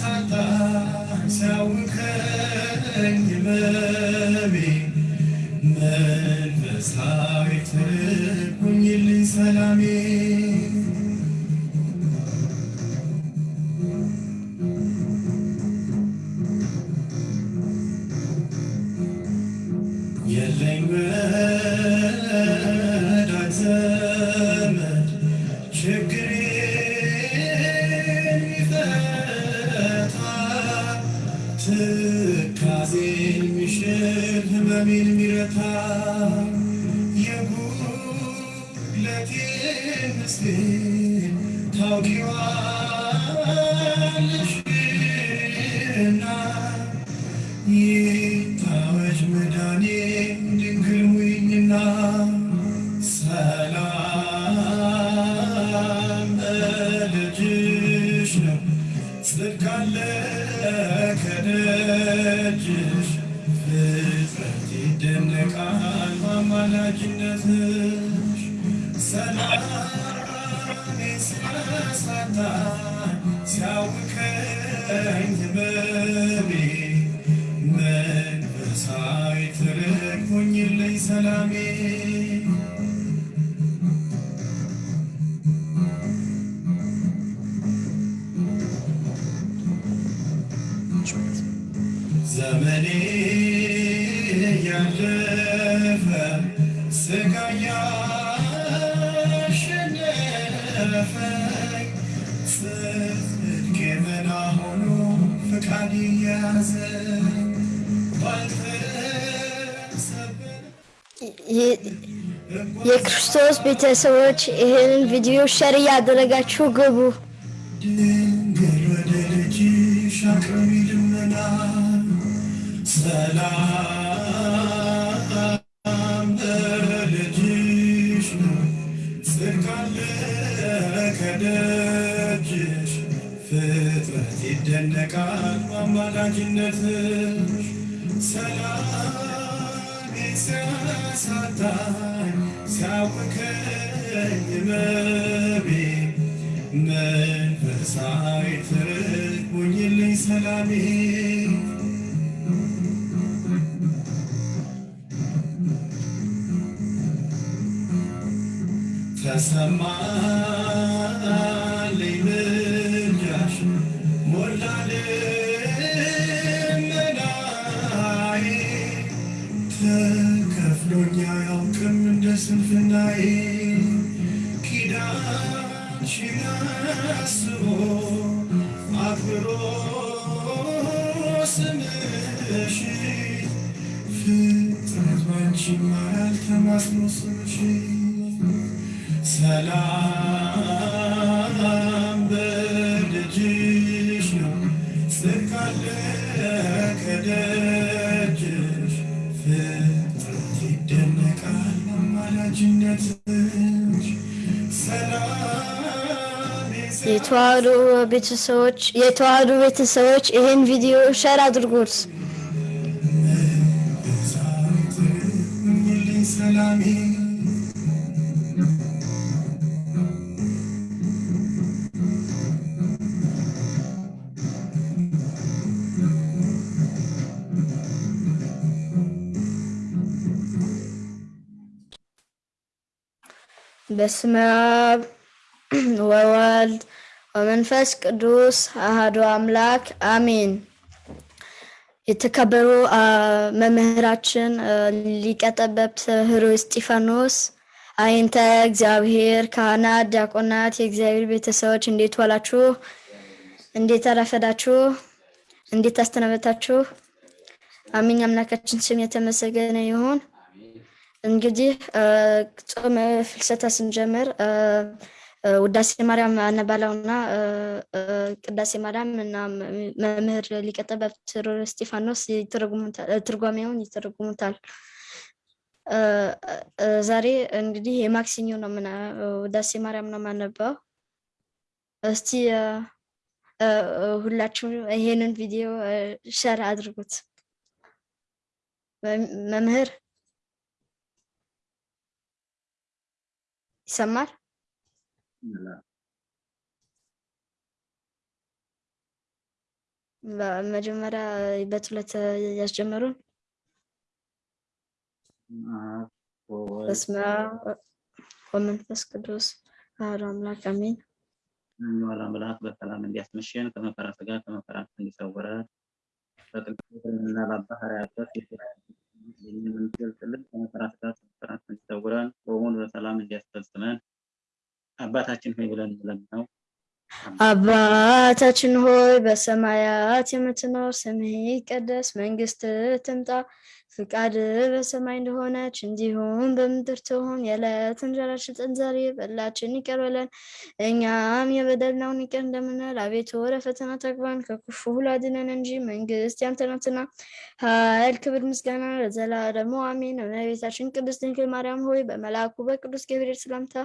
سعطا عساو خان يمامي من فسحا يتركني اللي سلامي ቤተሰቦች ይህንን ቪዲዮ ሸር እያደረጋችሁ ግቡ። ያውቅም እንደ ስንፍናዬ ኪዳንሽን አስቦ አክብሮ ስምሽ ፍጥረት ባንቺ ይማራል ተማጽኖ ስምሽ ሰላም የተዋህዶ ቤተሰቦች የተዋህዶ ቤተሰቦች ይህን ቪዲዮ ሸር አድርጉት። ሰላሜ በስመ አብ ወወልድ ወመንፈስ ቅዱስ አሐዱ አምላክ አሜን። የተከበሩ መምህራችን ሊቀ ጠበብት ኅሩይ እስጢፋኖስ፣ አይንተ እግዚአብሔር፣ ካህናት፣ ዲያቆናት፣ የእግዚአብሔር ቤተሰቦች እንዴት ዋላችሁ? እንዴት አረፈዳችሁ? እንዴት አስተናበታችሁ? አሜን። አምላካችን ስም የተመሰገነ ይሁን። እንግዲህ ጾመ ፍልሰታ ስንጀምር ውዳሴ ማርያም አነባላውና አ፣ አ፣ ቅዳሴ ማርያም እና መምህር ሊቀ ጠበብት ኅሩይ እስጢፋኖስ ይተረጉሙታል፣ አ፣ ትርጓሜውን ይተረጉሙታል። ዛሬ እንግዲህ የማክሰኞ ነው ምና ውዳሴ ማርያም ነው የማነባው። እስቲ ሁላችሁም ይሄንን ቪዲዮ ሸር አድርጉት። መምህር ይሰማል? በመጀመሪያ በጸሎት ያስጀመሩን በስመ አብ ወመንፈስ ቅዱስ አሐዱ አምላክ አሜን። የሚዋል አምላክ በሰላም እንዲያስመሸን ከመከራ ስጋ ከመከራ እንዲሰውረን በቅዱስና በአባህርያት የምንገልጥልን ከመከራ ስጋ ከመከራ እንዲሰውረን ጾሙን በሰላም እንዲያስፈጽመን አባታችን ሆይ ብለን ለምነው አባታችን ሆይ በሰማያት የምትኖር ስምህ ይቀደስ፣ መንግስትህ ትምጣ፣ ፍቃድህ በሰማይ እንደሆነች እንዲሁም በምድር ትሁን። የዕለት እንጀራችንን ስጠን ዛሬ፣ በደላችንን ይቅር በለን እኛም የበደልነውን ይቅር እንደምንል፣ አቤቱ ወደ ፈተና አታግባን ከክፉ ሁሉ አድነን እንጂ መንግስት ያንተ ናትና፣ ኃይል፣ ክብር፣ ምስጋና ለዘላለሙ አሜን። እመቤታችን ቅድስት ድንግል ማርያም ሆይ በመልአኩ በቅዱስ ገብርኤል ሰላምታ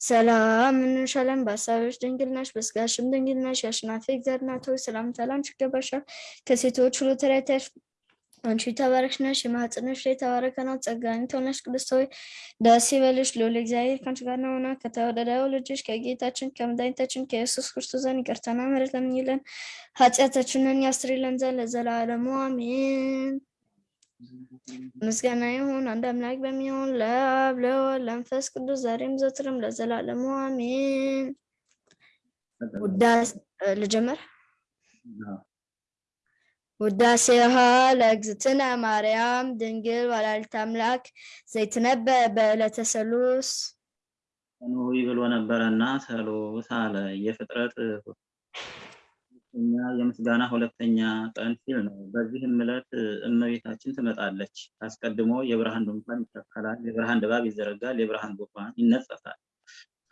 ሰላም እንልሻለን። በሀሳብሽ ድንግል ነሽ፣ በስጋሽም ድንግል ነሽ። የአሸናፊ እግዚአብሔር እናት ሆይ ሰላምታ ላንቺ ይገባሻል። ከሴቶች ሁሉ ተለይተሽ አንቺ የተባረክሽ ነሽ፣ የማኅፀንሽ ፍሬ የተባረከ ነው። ጸጋን የተሞላሽ ቅድስት ሆይ ደስ ይበልሽ፣ ልዑል እግዚአብሔር ከአንቺ ጋር ነውና ከተወደደው ልጅሽ ከጌታችን ከመድኃኒታችን ከኢየሱስ ክርስቶስ ዘንድ ይቅርታና ምሕረት ለምኝልን ኃጢአታችንን ያስርልን ዘንድ ለዘላለሙ አሜን። ምስጋና ይሁን አንድ አምላክ በሚሆን ለአብ ለወልድ ለመንፈስ ቅዱስ ዛሬም ዘወትርም ለዘላለሙ አሜን። ውዳሴ ልጀምር። ውዳሴሃ ለእግዝእትነ ማርያም ድንግል ወላዲተ አምላክ ዘይትነበእ በዕለተ ሰሉስ ኖህ ብሎ ነበረና ሰሉስ አለ። የፍጥረት ሁለተኛ የምስጋና ሁለተኛ ቀን ሲል ነው። በዚህም ዕለት እመቤታችን ትመጣለች። አስቀድሞ የብርሃን ድንኳን ይተከላል፣ የብርሃን ድባብ ይዘረጋል፣ የብርሃን ድንኳን ይነጸፋል።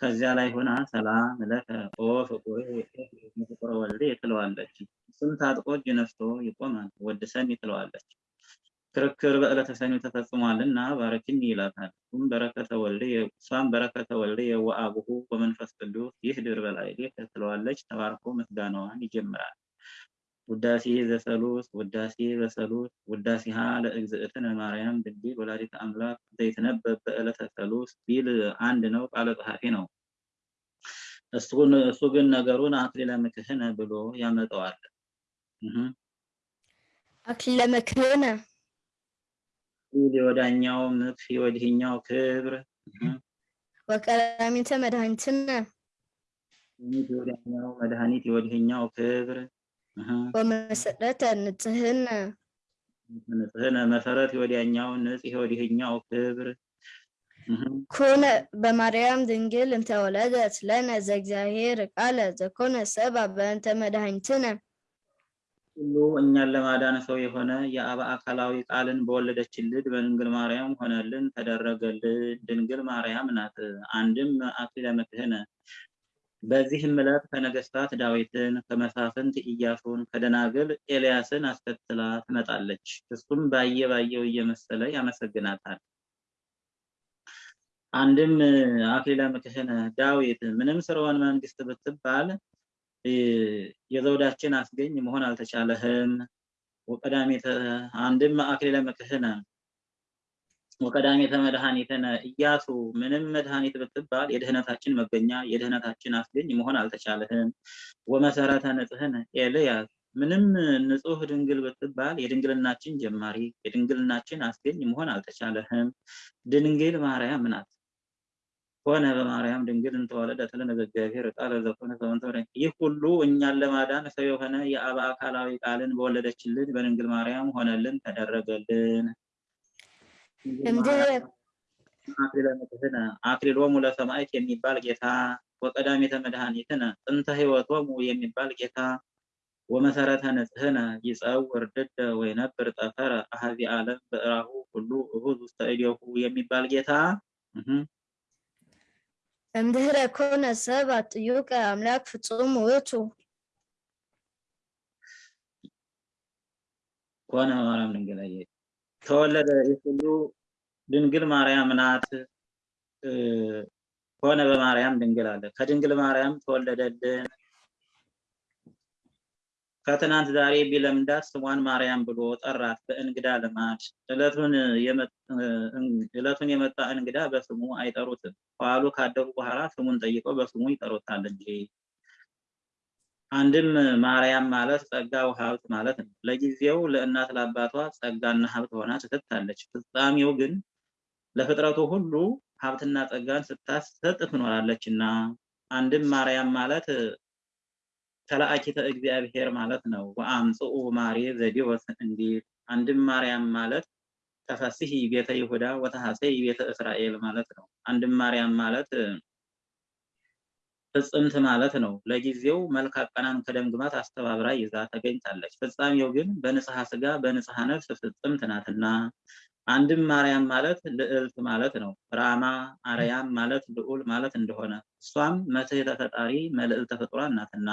ከዚያ ላይ ሆና ሰላም ለከ ኦ ወልዴ ትለዋለች። እሱም ታጥቆ እጅ ነስቶ ይቆማል፣ ወድሰን ትለዋለች። ክርክር በዕለተ ሰኞ ተፈጽሟልና ባረኪኒ ይላታል። እሱም በረከተ ወልዴ እሷም በረከተ ወልዴ ወአቡሁ ወመንፈስ ቅዱስ ይህድር በላዕሌከ ትለዋለች። ተባርኮ ምስጋናዋን ይጀምራል። ውዳሴ ዘሰሉስ ውዳሴ በሰሉስ ውዳሴሃ ለእግዝእትነ ማርያም ድንግል ወላዲተ አምላክ ዘይትነበብ በዕለተ ሰሉስ ቢል አንድ ነው፣ ቃለ ጸሐፊ ነው። እሱ ግን ነገሩን አክሊለ ምክህነ ብሎ ያመጣዋል። አክሊለ ምክህነ የወዳኛው ምክህ የወዲህኛው ክብር። ወቀዳሚተ መድኃኒትነ። የወዳኛው መድኃኒት የወዲህኛው ክብር። ወመሰረተ ንጽህነ። ንጽህነ መሰረት የወዲያኛው ንጽህ የወዲህኛው ክብር። ኮነ በማርያም ድንግል እንተ ወለደት ለነ ዘእግዚአብሔር ቃለ ዘኮነ ሰብአ በእንተ መድኃኒትነ ሁሉ እኛን ለማዳን ሰው የሆነ የአብ አካላዊ ቃልን በወለደችልን በድንግል ማርያም ሆነልን ተደረገልን። ድንግል ማርያም ናት። አንድም አክሊለ ምክህነ በዚህም ዕለት ከነገስታት ዳዊትን ከመሳፍንት ኢያሱን ከደናግል ኤልያስን አስከትላ ትመጣለች። እሱም ባየ ባየው እየመሰለ ያመሰግናታል። አንድም አክሊለ ምክህነ ዳዊት ምንም ስርወን መንግስት ብትባል የዘውዳችን አስገኝ መሆን አልተቻለህም። ወቀዳሜተ አንድም አክሊለ ምክህነ ወቀዳሜተ መድኃኒትነ ኢያሱ ምንም መድኃኒት ብትባል የድህነታችን መገኛ የድህነታችን አስገኝ መሆን አልተቻለህም። ወመሰረተ ንጽህነ ኤልያስ ምንም ንጹህ ድንግል ብትባል የድንግልናችን ጀማሪ የድንግልናችን አስገኝ መሆን አልተቻለህም። ድንግል ማርያም ናት። ሆነ በማርያም ድንግል እንተወለደት ለነ እግዚአብሔር ቃለ ዘኮነ ሰውን ይህ ሁሉ እኛን ለማዳን ሰው የሆነ የአብ አካላዊ ቃልን በወለደችልን በድንግል ማርያም ሆነልን ተደረገልን። አክሊሎሙ ለሰማዕት የሚባል ጌታ ወቀዳሜተ መድኃኒትነ ጥንተ ሕይወቶሙ የሚባል ጌታ ወመሰረተ ንጽህነ ይጸውር ድደ ወይነብር ጠፈረ አሐዚ ዓለም በእራሁ ሁሉ እሁዝ ውስተ እዴሁ የሚባል ጌታ እምድህረ ኮነ ሰብአ ጥዩቀ አምላክ ፍጹም ውእቱ ኮነ በማርያም ድንግል አየ ተወለደ። ይህ ሁሉ ድንግል ማርያም ናት። ኮነ በማርያም ድንግል አለ። ከድንግል ማርያም ተወለደልን። ከትናንት ዛሬ ቢለምዳት ስሟን ማርያም ብሎ ጠራት በእንግዳ ልማድ። ዕለቱን የመጣ እንግዳ በስሙ አይጠሩትም። ከዋሉ ካደሩ በኋላ ስሙን ጠይቀው በስሙ ይጠሩታል እንጂ። አንድም ማርያም ማለት ጸጋው ሀብት ማለት ነው። ለጊዜው ለእናት ለአባቷ ጸጋና ሀብት ሆና ትሰጣለች። ፍጻሜው ግን ለፍጥረቱ ሁሉ ሀብትና ጸጋን ስታሰጥ ትኖራለች እና አንድም ማርያም ማለት ተላእኪተ እግዚአብሔር ማለት ነው። ወአምጽኡ ማሬ ዘዲወስ እንዲል አንድም ማርያም ማለት ተፈስሒ ቤተ ይሁዳ ወተሐሰይ ቤተ እስራኤል ማለት ነው። አንድም ማርያም ማለት ፍጽምት ማለት ነው። ለጊዜው መልክ አቀናን ከደም ግባት አስተባብራ ይዛ ተገኝታለች። ፍጻሜው ግን በንጽሐ ስጋ በንጽሐ ነፍስ ፍጽምት ናትና። አንድም ማርያም ማለት ልዕልት ማለት ነው። ራማ አርያም ማለት ልዑል ማለት እንደሆነ እሷም መትሕተ ፈጣሪ መልዕልተ ፍጡራን ናትና።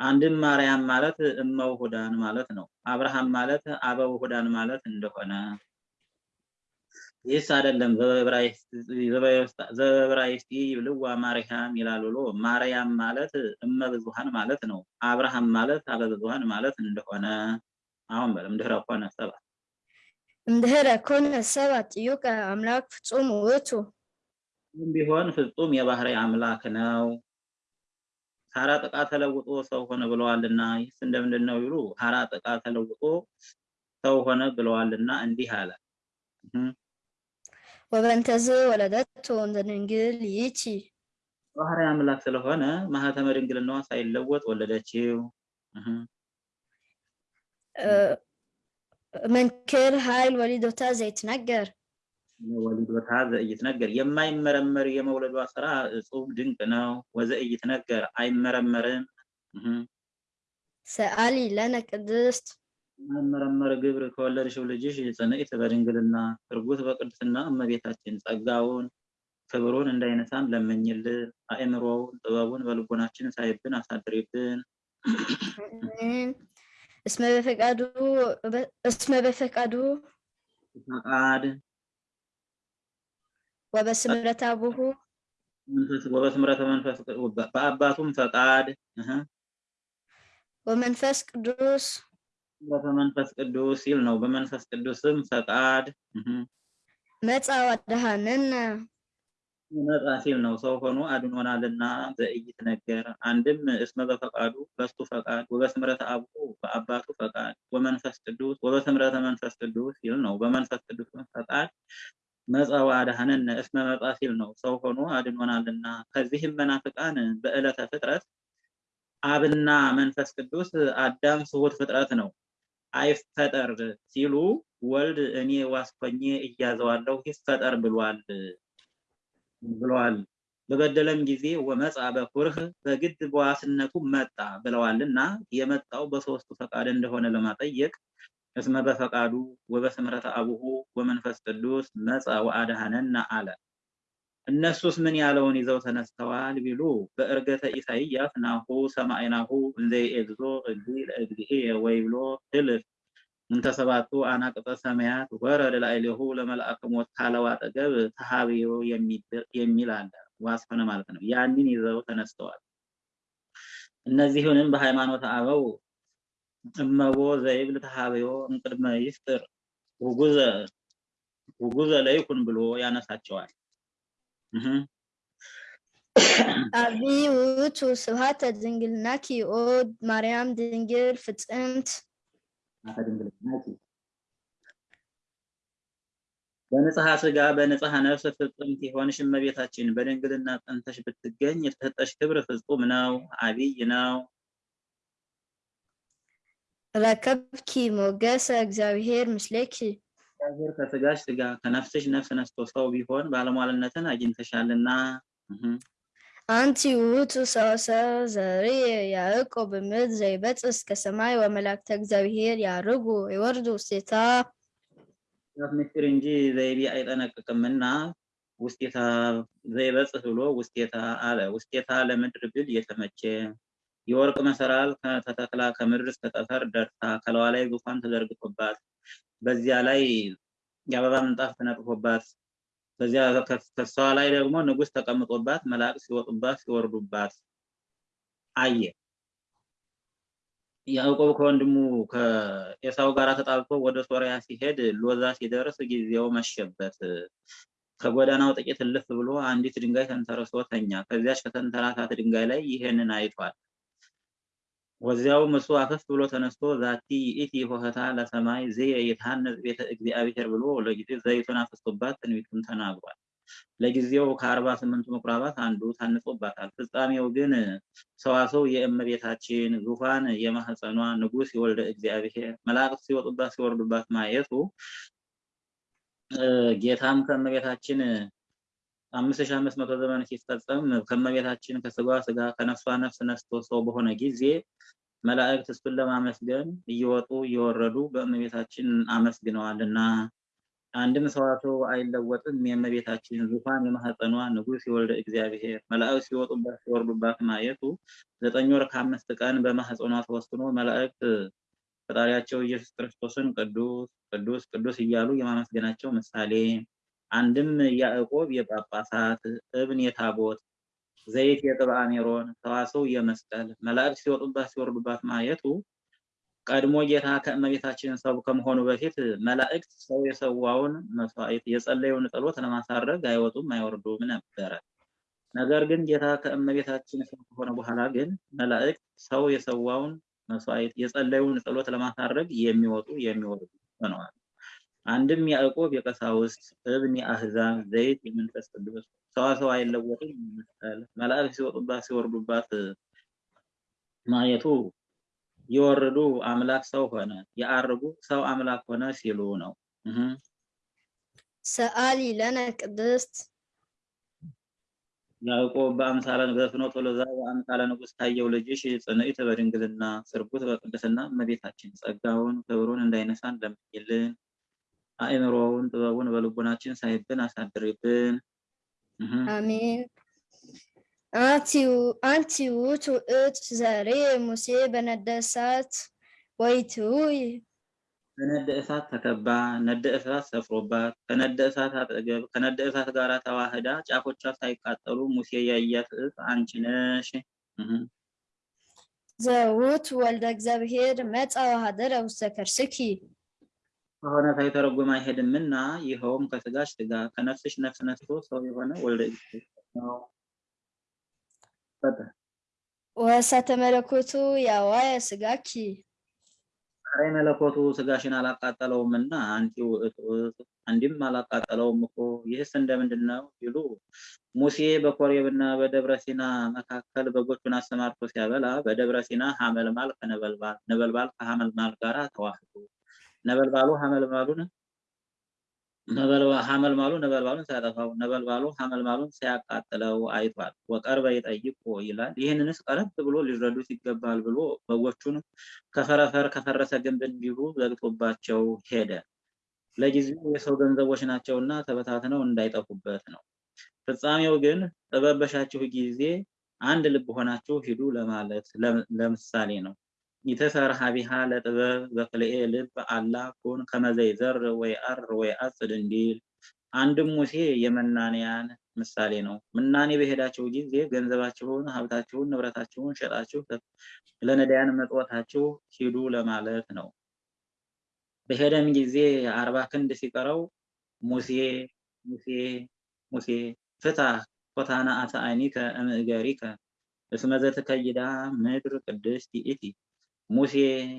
አንድም ማርያም ማለት እመ ውሁዳን ማለት ነው። አብርሃም ማለት አበ ውሁዳን ማለት እንደሆነ ይህስ አይደለም ዘበዕብራይስጥ ይብልዋ ማርያም ይላል ብሎ ማርያም ማለት እመ ብዙኃን ማለት ነው። አብርሃም ማለት አበ ብዙኃን ማለት እንደሆነ አሁን በለም ድህረ ኮነ ሰብአ እምድኅረ ኮነ ሰብአ ጥዩቀ አምላክ ፍጹም ውእቱ ቢሆን ፍጹም የባህሪ አምላክ ነው። ሀራ ጥቃ ተለውጦ ሰው ሆነ ብለዋልና ይህስ እንደምንድን ነው ይሉ ሀራ ጥቃ ተለውጦ ሰው ሆነ ብለዋልና እንዲህ አለ። ወበእንተዝ ወለደቶ እንዘ ድንግል ይእቲ ባህሪ አምላክ ስለሆነ ማህተመ ድንግልናዋ ሳይለወጥ ወለደችው። መንክር ኃይል ወሊዶታ ዘይትነገር ወሊዶታ ዘኢይትነገር የማይመረመር የመውለዷ ስራ እጹብ ድንቅ ነው። ወዘኢይትነገር አይመረመርም። ሰአሊ ለነ ቅድስት የማይመረመር ግብር ከወለድሽው ልጅሽ ጽንዕት በድንግልና ትርጉት በቅድስና እመቤታችን ጸጋውን ክብሩን እንዳይነሳን ለምኝልን። አእምሮውን ጥበቡን በልቦናችን ሳይብን አሳድሪብን። እስመ በፈቃዱ እስመ በፈቃዱ ፈቃድ ወበስምረት አቡሁ ወበስምረተ መንፈስ በአባቱም ፈቃድ። ወመንፈስ ቅዱስ በመንፈስ ቅዱስ ሲል ነው። በመንፈስ ቅዱስም ፈቃድ። መጻ ወአድኀነነ መጣ ሲል ነው። ሰው ሆኖ አድኖናልና ዘኢይትነገር አንድም እስመ በፈቃዱ በሱ ፈቃድ። ወበስምረተ አቡሁ በአባቱ ፈቃድ። ወመንፈስ ቅዱስ ወበስምረተ መንፈስ ቅዱስ ሲል ነው። በመንፈስ ቅዱስ ፈቃድ መጻ ወአድኀነነ እስመ መጻ ሲል ነው። ሰው ሆኖ አድኖናልና ከዚህም መናፍቃን በዕለተ ፍጥረት አብና መንፈስ ቅዱስ አዳም ስሁት ፍጥረት ነው አይፈጠር ሲሉ ወልድ እኔ ዋስኮኜ እያዘዋለሁ ይፈጠር ብሏል ብለዋል። በበደለም ጊዜ ወመጻ በኩርህ በግድ በዋስነቱ መጣ ብለዋል እና የመጣው በሶስቱ ፈቃድ እንደሆነ ለማጠየቅ እስመ በፈቃዱ ወበስምረተ አቡሁ ወመንፈስ ቅዱስ መጻ ወአድኀነነ አለ። እነሱስ ምን ያለውን ይዘው ተነስተዋል ቢሉ በእርገተ ኢሳይያስ ናሁ ሰማዕናሁ እንዘ ይእግዞ እግዚእ ለእግዚእየ ወይብሎ ህልፍ እንተ ሰባቱ አናቅጸ ሰማያት ወረደ ላዕሌሁ ለመልአከ ሞት ካለው አጠገብ ተሃብዮ የሚል አለ። ዋስፈነ ማለት ነው። ያንን ይዘው ተነስተዋል። እነዚህንም በሃይማኖት አበው እመቦ ዘይብል ተሃብዮ እምቅድመ ይፍጥር ውጉዘ ውጉዘ ለይኩን ብሎ ያነሳቸዋል። አብይ ውእቱ ስብሐተ ድንግልናኪ ኦ ማርያም ድንግል ፍጽምት በንጽሐ ስጋ በንጽሐ ነፍስ ፍጽምት የሆንሽ እመቤታችን በድንግልና ጸንተሽ ብትገኝ የተሰጠሽ ክብር ፍጹም ነው፣ አብይ ነው። ረከብኪ ሞገሰ እግዚአብሔር ምስሌኪ እግዚአብሔር ከስጋሽ ስጋ ከነፍስሽ ነፍስ ነስቶ ሰው ቢሆን ባለሟልነትን አግኝተሻልና። አንቲ ውእቱ ሰዋሰው ዘርእ ያዕቆብ ምድር ዘይበጽሕ እስከ ሰማይ ወመላእክተ እግዚአብሔር ያርጉ ይወርዱ ውስቴታ ምስጢር እንጂ ዘይቤ አይጠነቅቅምና ውስቴታ ዘይበጽሕ ብሎ ውስቴታ አለ። ውስቴታ ለምድር ብል የተመቸ የወርቅ መሰላል ከተተክላ ከምድር እስከ ጠፈር ደርሳ ከለዋ ላይ ዙፋን ተዘርግቶባት በዚያ ላይ የአበባ ምንጣፍ ተነጥፎባት በዚያ ከሷ ላይ ደግሞ ንጉሥ ተቀምጦባት መላእክት ሲወጡባት ሲወርዱባት አየ። ያዕቆብ ከወንድሙ ከኤሳው ጋር ተጣልቶ ወደ ሶርያ ሲሄድ ሎዛ ሲደርስ ጊዜው መሸበት። ከጎዳናው ጥቂት እልፍ ብሎ አንዲት ድንጋይ ተንተርሶ ተኛ። ከዚያች ከተንተራሳት ድንጋይ ላይ ይሄንን አይቷል። ወዚያውም እሱ አፈፍ ብሎ ተነስቶ ዛቲ ይእቲ ሆህታ ለሰማይ ዘየ ይትሐነጽ ቤተ እግዚአብሔር ብሎ ለጊዜው ዘይቱን አፍስቶባት ትንቢቱን ተናግሯል። ለጊዜው ከአርባ ስምንቱ ምኩራባት አንዱ ታንጾባታል። ፍጻሜው ግን ሰዋሰው የእመቤታችን ዙፋን የማህፀኗ ንጉሥ የወልደ እግዚአብሔር መላእክት ሲወጡባት ሲወርዱባት ማየቱ ጌታም ከእመቤታችን አምስት ሺህ አምስት መቶ ዘመን ሲፈጸም ከእመቤታችን ከስጋዋ ስጋ ከነፍሷ ነፍስ ነስቶ ሰው በሆነ ጊዜ መላእክት እሱን ለማመስገን እየወጡ እየወረዱ በእመቤታችን አመስግነዋልና። አንድም ሰዋሰው አይለወጥም። የእመቤታችን ዙፋን የማህፀኗ ንጉሥ የወልደ እግዚአብሔር። መላእክት ሲወጡባት ሲወርዱባት ማየቱ ዘጠኝ ወር ከአምስት ቀን በማህፀኗ ተወስኖ መላእክት ፈጣሪያቸው ኢየሱስ ክርስቶስን ቅዱስ ቅዱስ ቅዱስ እያሉ የማመስገናቸው ምሳሌ አንድም ያዕቆብ የጳጳሳት እብን የታቦት ዘይት የጥብአ ሜሮን ሰዋሰው የመስቀል መላእክት ሲወጡባት ሲወርዱባት ማየቱ ቀድሞ ጌታ ከእመቤታችን ሰው ከመሆኑ በፊት መላእክት ሰው የሰዋውን መስዋዕት የጸለየውን ጸሎት ለማሳረግ አይወጡም አይወርዱም ነበረ። ነገር ግን ጌታ ከእመቤታችን ሰው ከሆነ በኋላ ግን መላእክት ሰው የሰዋውን መስዋዕት የጸለየውን ጸሎት ለማሳረግ የሚወጡ የሚወርዱ ሆነዋል። አንድም ያዕቆብ የቀሳውስት እብን የአህዛብ ዘይት የመንፈስ ቅዱስ ሰዋሰው አይለወጥም መስቀል መላእክት ሲወጡባት ሲወርዱባት ማየቱ የወረዱ አምላክ ሰው ሆነ የአርጉ ሰው አምላክ ሆነ ሲሉ ነው። ሰአሊ ለነ ቅድስት ያዕቆብ በአምሳለ በፍኖተ ሎዛ በአምሳለ ንጉሥ ታየው ልጅሽ ጽንዕት በድንግልና ስርጉት በቅድስና እመቤታችን ጸጋውን ክብሩን እንዳይነሳን ለምኝልን። አእምሮውን ጥበቡን በልቡናችን ሳይብን አሳድሪብን። አሜን። አንቲ ውእቱ እት ዘሬ ሙሴ በነደ እሳት ወይትውይ በነደ እሳት ተከባ ነደ እሳት ሰፍሮባት ከነደ እሳት አጠገብ ከነደ እሳት ጋር ተዋህዳ ጫፎቿ ሳይቃጠሉ ሙሴ ያያት እት አንቺ ነሽ። ዘውት ወልደ እግዚአብሔር መጻ ወኀደረ ውስተ ከርስኪ ከሆነ ሳይተረጎም አይሄድምና ይኸውም ከስጋሽ ስጋ ከነፍስሽ ነፍስ ነስቶ ሰው የሆነ ወልደ ነው። ወእሳተ መለኮቱ ያዋየ ስጋኪ ራይ መለኮቱ ስጋሽን አላቃጠለውም እና አንዲም አላቃጠለውም እኮ ይህስ እንደምንድን ነው ይሉ ሙሴ በኮሬብና በደብረ ሲና መካከል በጎቹን አሰማርቶ ሲያበላ በደብረ ሲና ሐመልማል ከነበልባል ነበልባል ከሐመልማል ጋር ተዋህዶ ነበልባሉ ሐመልማሉን ሐመልማሉ ነበልባሉን ሲያጠፋው ነበልባሉ ሐመልማሉን ሲያቃጥለው አይቷል። ወቀርበ ይጠይቆ ይላል። ይህንንስ ቀረብ ብሎ ሊረዱት ይገባል ብሎ በጎቹን ከፈረፈር ከፈረሰ ግንብ እንዲሁ ዘግቶባቸው ሄደ። ለጊዜው የሰው ገንዘቦች ናቸውና ተበታትነው እንዳይጠፉበት ነው። ፍጻሜው ግን ጥበብ በሻችሁ ጊዜ አንድ ልብ ሆናችሁ ሂዱ ለማለት ለምሳሌ ነው። ይተሰርሐ ቢሃ ለጥበብ በክልኤ ልብ አላ ኩን ከመዘይዘር ወይ አር ወይ አጽድ እንዲል አንድም ሙሴ የመናንያን ምሳሌ ነው። ምናኔ በሄዳችሁ ጊዜ ገንዘባችሁን፣ ሀብታችሁን፣ ንብረታችሁን ሸጣችሁ ለነዳያን መጥወታችሁ ሂዱ ለማለት ነው። በሄደም ጊዜ አርባ ክንድ ሲቀረው ሙሴ ሙሴ ሙሴ ፍታህ ኮታና አተአኒከ እምእገሪከ እስመ ዘትከይዳ ምድር ቅድስት ይእቲ ሙሴ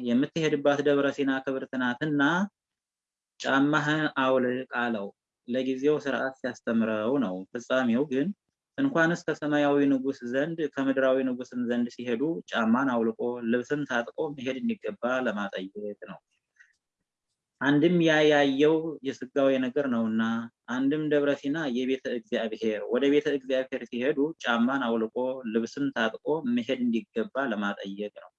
የምትሄድባት ደብረ ሲና ክብርት ናትና ጫማህን አውልቅ አለው። ለጊዜው ስርዓት ሲያስተምረው ነው። ፍጻሜው ግን እንኳንስ ከሰማያዊ ንጉሥ ዘንድ ከምድራዊ ንጉሥም ዘንድ ሲሄዱ ጫማን አውልቆ ልብስን ታጥቆ መሄድ እንዲገባ ለማጠየቅ ነው። አንድም ያ ያየው የስጋዊ ነገር ነውና፣ አንድም ደብረ ሲና የቤተ እግዚአብሔር ወደ ቤተ እግዚአብሔር ሲሄዱ ጫማን አውልቆ ልብስን ታጥቆ መሄድ እንዲገባ ለማጠየቅ ነው።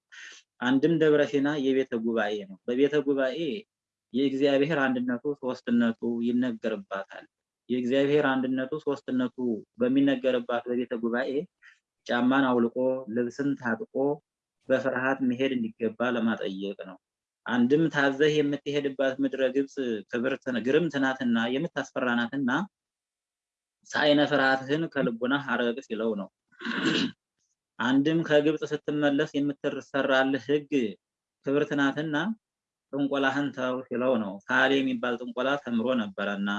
አንድም ደብረ ሲና የቤተ ጉባኤ ነው። በቤተ ጉባኤ የእግዚአብሔር አንድነቱ ሶስትነቱ ይነገርባታል። የእግዚአብሔር አንድነቱ ሶስትነቱ በሚነገርባት በቤተ ጉባኤ ጫማን አውልቆ ልብስን ታጥቆ በፍርሃት መሄድ እንዲገባ ለማጠየቅ ነው። አንድም ታዘህ የምትሄድባት ምድረ ግብፅ ክብርት ግርምት ናትና የምታስፈራ ናትና ሳይነ ፍርሃትህን ከልቡናህ አርቅ ሲለው ነው። አንድም ከግብፅ ስትመለስ የምትሰራልህ ሕግ ክብርት ናትና ጥንቆላህን ተው ሲለው ነው። ካሌ የሚባል ጥንቆላ ተምሮ ነበረና።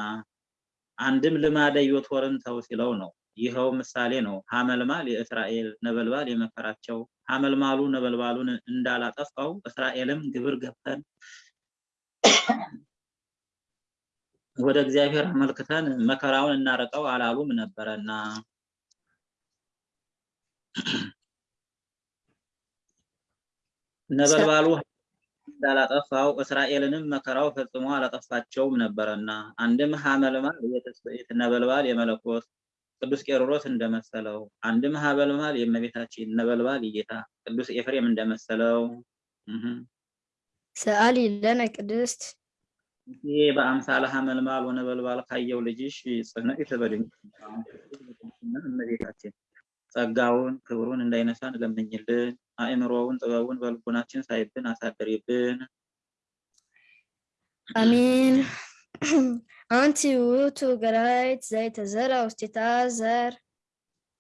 አንድም ልማደ ዮቶርን ተው ሲለው ነው። ይኸው ምሳሌ ነው። ሐመልማል የእስራኤል ነበልባል የመከራቸው ሐመልማሉ ነበልባሉን እንዳላጠፋው እስራኤልም ግብር ገብተን ወደ እግዚአብሔር አመልክተን መከራውን እናረቀው አላሉም ነበረና ነበልባሉ እንዳላጠፋው እስራኤልንም መከራው ፈጽሞ አላጠፋቸውም ነበረና አንድም የትስብእት ነበልባል የመለኮት ቅዱስ ቄርሎስ እንደመሰለው አንድም ሐመልማል የእመቤታችን ነበልባል የጌታ ቅዱስ ኤፍሬም እንደመሰለው። ሰአሊ ለነ ቅድስት። ይሄ በአምሳለ ሐመልማል ወነበልባል ካየው ልጅሽ ጽንዕት በድንቅ እመቤታችን ጸጋውን ክብሩን እንዳይነሳን ለምኝልን። አእምሮውን ጥበቡን በልቡናችን ሳይብን አሳድሪብን። አሚን። አንቲ ውእቱ ገራይት ዘይተዘራ ውስቴታ ዘር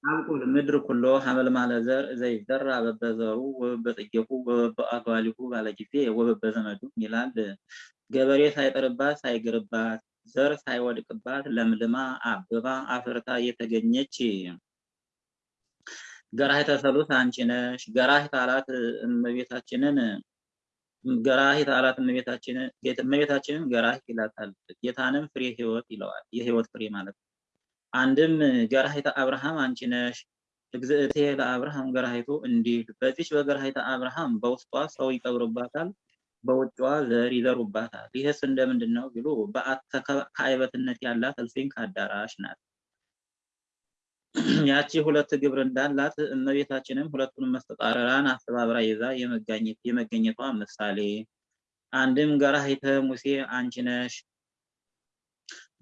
አብቁል ምድር ኩሎ ሐመልማለ ዘር ዘይዘራ በበዘሩ ወበበጽጌሁ ወበበአጓሊሁ ባለ ጊዜ ወበበዘመዱ ይላል። ገበሬ ሳይጠርባት ሳይግርባት ዘር ሳይወድቅባት ለምልማ አብባ አፍርታ የተገኘች ገራሂተ ሰሉስ አንቺ ነሽ። ገራሂተ አላት እመቤታችንን ገራሂተ አላት እመቤታችንን እመቤታችንን ገራሂት ይላታል። ጌታንም ፍሬ ሕይወት ይለዋል። የሕይወት ፍሬ ማለት ነው። አንድም ገራሂተ አብርሃም አንቺ ነሽ። እግዝእቴ ለአብርሃም ገራሂቱ እንዲል በዚች በገራሂተ አብርሃም በውስጧ ሰው ይቀብሩባታል፣ በውጭዋ ዘር ይዘሩባታል። ይህስ እንደምንድን ነው ቢሉ በአተ ከአይበትነት ያላት እልፍኝ ከአዳራሽ ናት። ያቺ ሁለት ግብር እንዳላት እመቤታችንም ሁለቱንም መስተጣረራን አስተባብራ ይዛ የመገኘቷ ምሳሌ አንድም ገራሂተ ሙሴ አንቺ ነሽ።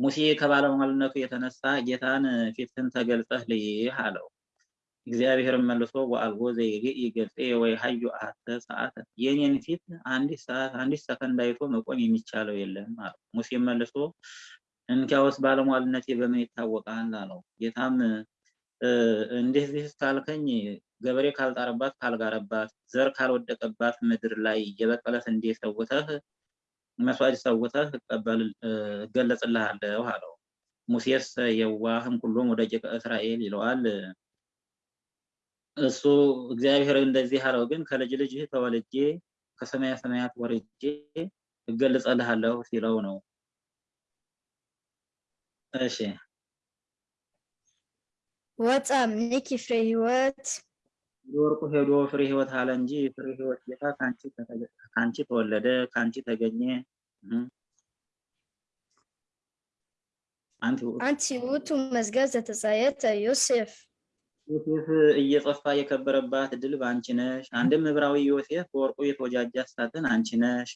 ሙሴ ከባለሟልነቱ የተነሳ ጌታን ፊትህን ተገልጸህ ልይህ አለው። እግዚአብሔርን መልሶ ወአልቦ ዘይርኢ ገጼ ወይ ሀዩ አሐተ ሰዓተ የኔን ፊት አንዲት ሰዓት አንዲት ሰከንድ አይቶ መቆም የሚቻለው የለም አለው። ሙሴም መልሶ እንኪያውስ ባለሟልነቴ በምን ይታወቃል አለው። ጌታም እንደዚህ ካልከኝ ገበሬ ካልጣረባት ካልጋረባት ዘር ካልወደቀባት ምድር ላይ የበቀለ ስንዴ ሰውተህ መስዋዕት ሰውተህ እገለጽልሃለሁ አለው። ሙሴስ የዋህም ሁሉም ወደ ደቂቀ እስራኤል ይለዋል። እሱ እግዚአብሔር እንደዚህ አለው፣ ግን ከልጅ ልጅህ ተወልጄ ከሰማያ ሰማያት ወርጄ እገልጸልሃለሁ ሲለው ነው። እሺ ወፃ እምኔኪ ፍሬ ሕይወት ወርቁ ሄዶ ፍሬ ሕይወት አለ እንጂ ፍሬ ሕይወት ጌታ ከአንቺ ተወለደ ከአንቺ ተገኘ። አንቲ ውእቱ መዝገብ ዘተጻየተ ዮሴፍ ዮሴፍ እየጸፋ የከበረባት ድል በአንቺ ነሽ። አንድም ዕብራዊ ዮሴፍ በወርቁ የተወጃጃት ሳጥን አንቺ ነሽ።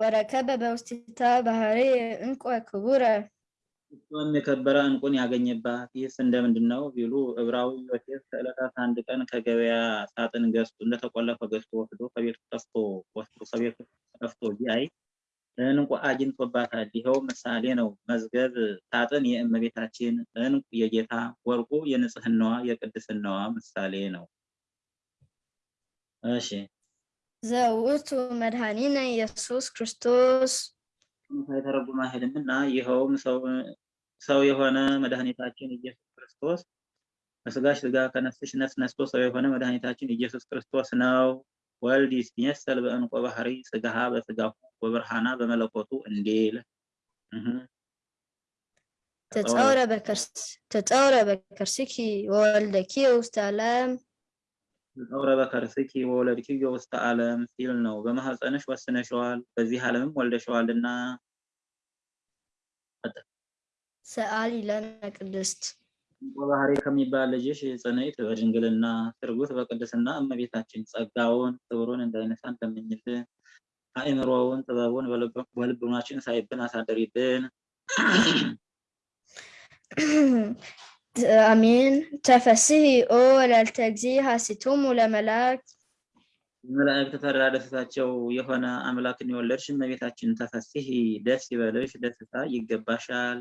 ወረከበ በውስቴታ ባህሪ እንቆ ክቡረ እሷም የከበረ እንቁን ያገኘባት። ይህስ እንደምንድን ነው ቢሉ ዕብራዊ ዮሴፍ ከዕለታት አንድ ቀን ከገበያ ሳጥን ገዝቶ እንደተቆለፈ ገዝቶ ወስዶ ከቤቱ ጠፍቶ ወስዶ ከቤቱ ጠፍቶ ቢያይ እንቁ አግኝቶባታል። ይኸው ምሳሌ ነው። መዝገብ ሳጥን የእመቤታችን እንቁ የጌታ ወርቁ የንጽህናዋ የቅድስናዋ ምሳሌ ነው። እሺ ዘውእቱ መድኃኒነ ኢየሱስ ክርስቶስ ሳይተረጉም አይሄድም እና ይኸውም ሰው የሆነ መድኃኒታችን ኢየሱስ ክርስቶስ ከስጋሽ ስጋ ከነፍስሽ ነፍስ ነስቶ ሰው የሆነ መድኃኒታችን ኢየሱስ ክርስቶስ ነው። ወልድ ይትመሰል በእንቆ ባህሪ ስጋሃ በስጋሁ ወብርሃና በመለኮቱ እንዲል ተጸውረ በከርስኪ ወወልደኪ ውስተ ዓለም ተጸውረ በከርስኪ ወወለድኪዮ ውስተ ዓለም ሲል ነው። በማህፀንሽ ወስነሸዋል በዚህ ዓለምም ወልደሸዋልና። ሰአሊ ለነ ቅድስት ባህሪ ከሚባል ልጅሽ ጽንዕት በድንግልና ትርጉት በቅድስና እመቤታችን ጸጋውን ክብሩን እንዳይነሳን ለምኝልን። አእምሮውን ጥበቡን በልቡናችን ሳይብን አሳደሪብን። አሜን። ተፈስሒ ኦ ወላዲተ እግዚእ ሐሴቶሙ ለመላእክት መላእክት ተድላ ደስታቸው የሆነ አምላክን የወለድሽ እመቤታችን ተፈስሒ ደስ ይበልሽ፣ ደስታ ይገባሻል።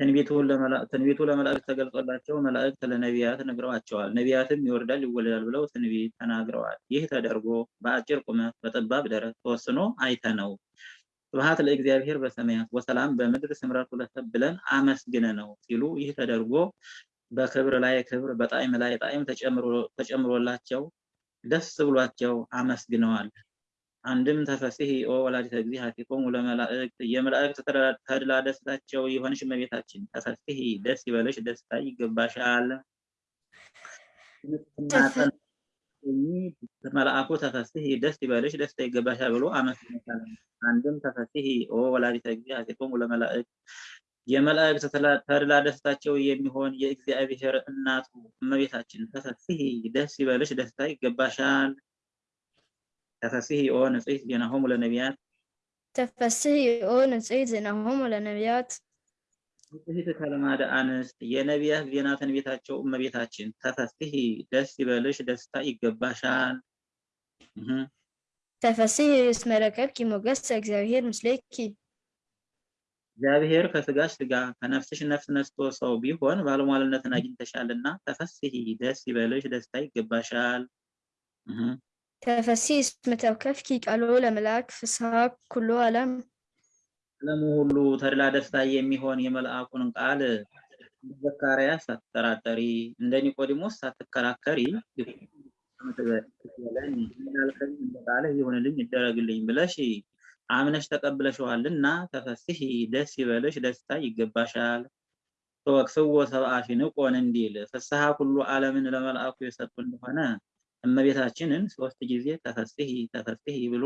ትንቢቱ ለመላእክት ተገልጾላቸው መላእክት ለነቢያት ነግረዋቸዋል። ነቢያትም ይወርዳል ይወለዳል ብለው ትንቢት ተናግረዋል። ይህ ተደርጎ በአጭር ቁመት በጠባብ ደረት ተወስኖ አይተነው ስብሐት ለእግዚአብሔር በሰማያት ወሰላም በምድር ስምረቱ ለሰብ ብለን አመስግነ ነው ሲሉ ይህ ተደርጎ በክብር ላይ ክብር በጣዕም ላይ ጣዕም ተጨምሮላቸው ደስ ብሏቸው አመስግነዋል። አንድም ተፈስሒ ኦ ወላዲተ እግዚእ ለመላእክት የመላእክት ተድላ ደስታቸው የሆንሽ እመቤታችን ተፈስሒ ደስ ይበልሽ ደስታ ይገባሻል። መልአኩ ተፈስሒ ደስ ይበልሽ ደስታ ይገባሻል ብሎ አመስግኖታል። አንድም ተፈስሒ ኦ ወላዲተ ሀቲቆሙ ለመላእክት የመላእክት ተድላ ደስታቸው የሚሆን የእግዚአብሔር እናቱ እመቤታችን ተፈስሒ ደስ ይበልሽ ደስታ ይገባሻል። ተፈስሒ ኦ ንጽሕት ዜናሆሙ ለነቢያት ተፈስሒ ኦ ንጽሕት ዜናሆሙ ለነቢያት ንጽሕት ከልማደ አንስት የነቢያት ዜና ትንቢታቸው እመቤታችን ተፈስሒ ደስ ይበልሽ ደስታ ይገባሻል። ተፈስሒ እስመ ረከብኪ ሞገሰ እግዚአብሔር ምስሌኪ እግዚአብሔር ከስጋሽ ስጋ ከነፍስሽ ነፍስ ነስቶ ሰው ቢሆን ባለሟልነትን አግኝተሻልና ተፈስሒ ደስ ይበልሽ ደስታ ይገባሻል። ተፈስሒ እስመ ተወከፍኪ ቃሎ ለመልአክ ፍስሐ ኩሉ ዓለም ዓለሙ ሁሉ ተድላ ደስታ የሚሆን የመልአኩን ቃል እንደ ዘካርያስ ሳትጠራጠሪ እንደ ኒቆዲሞስ ሳትከራከሪ እንዳልከኝ ይሁንልኝ ይደረግልኝ ብለሽ አምነሽ ተቀብለሽዋልና ተፈስሒ ደስ ይበልሽ ደስታ ይገባሻል። ተወክፍዎ ሰብአፊንቆን እንዲል ፍስሐ ኩሉ ዓለምን ለመልአኩ የሰጡ እንደሆነ እመቤታችንን ሶስት ጊዜ ተፈስሒ ተፈስሒ ብሎ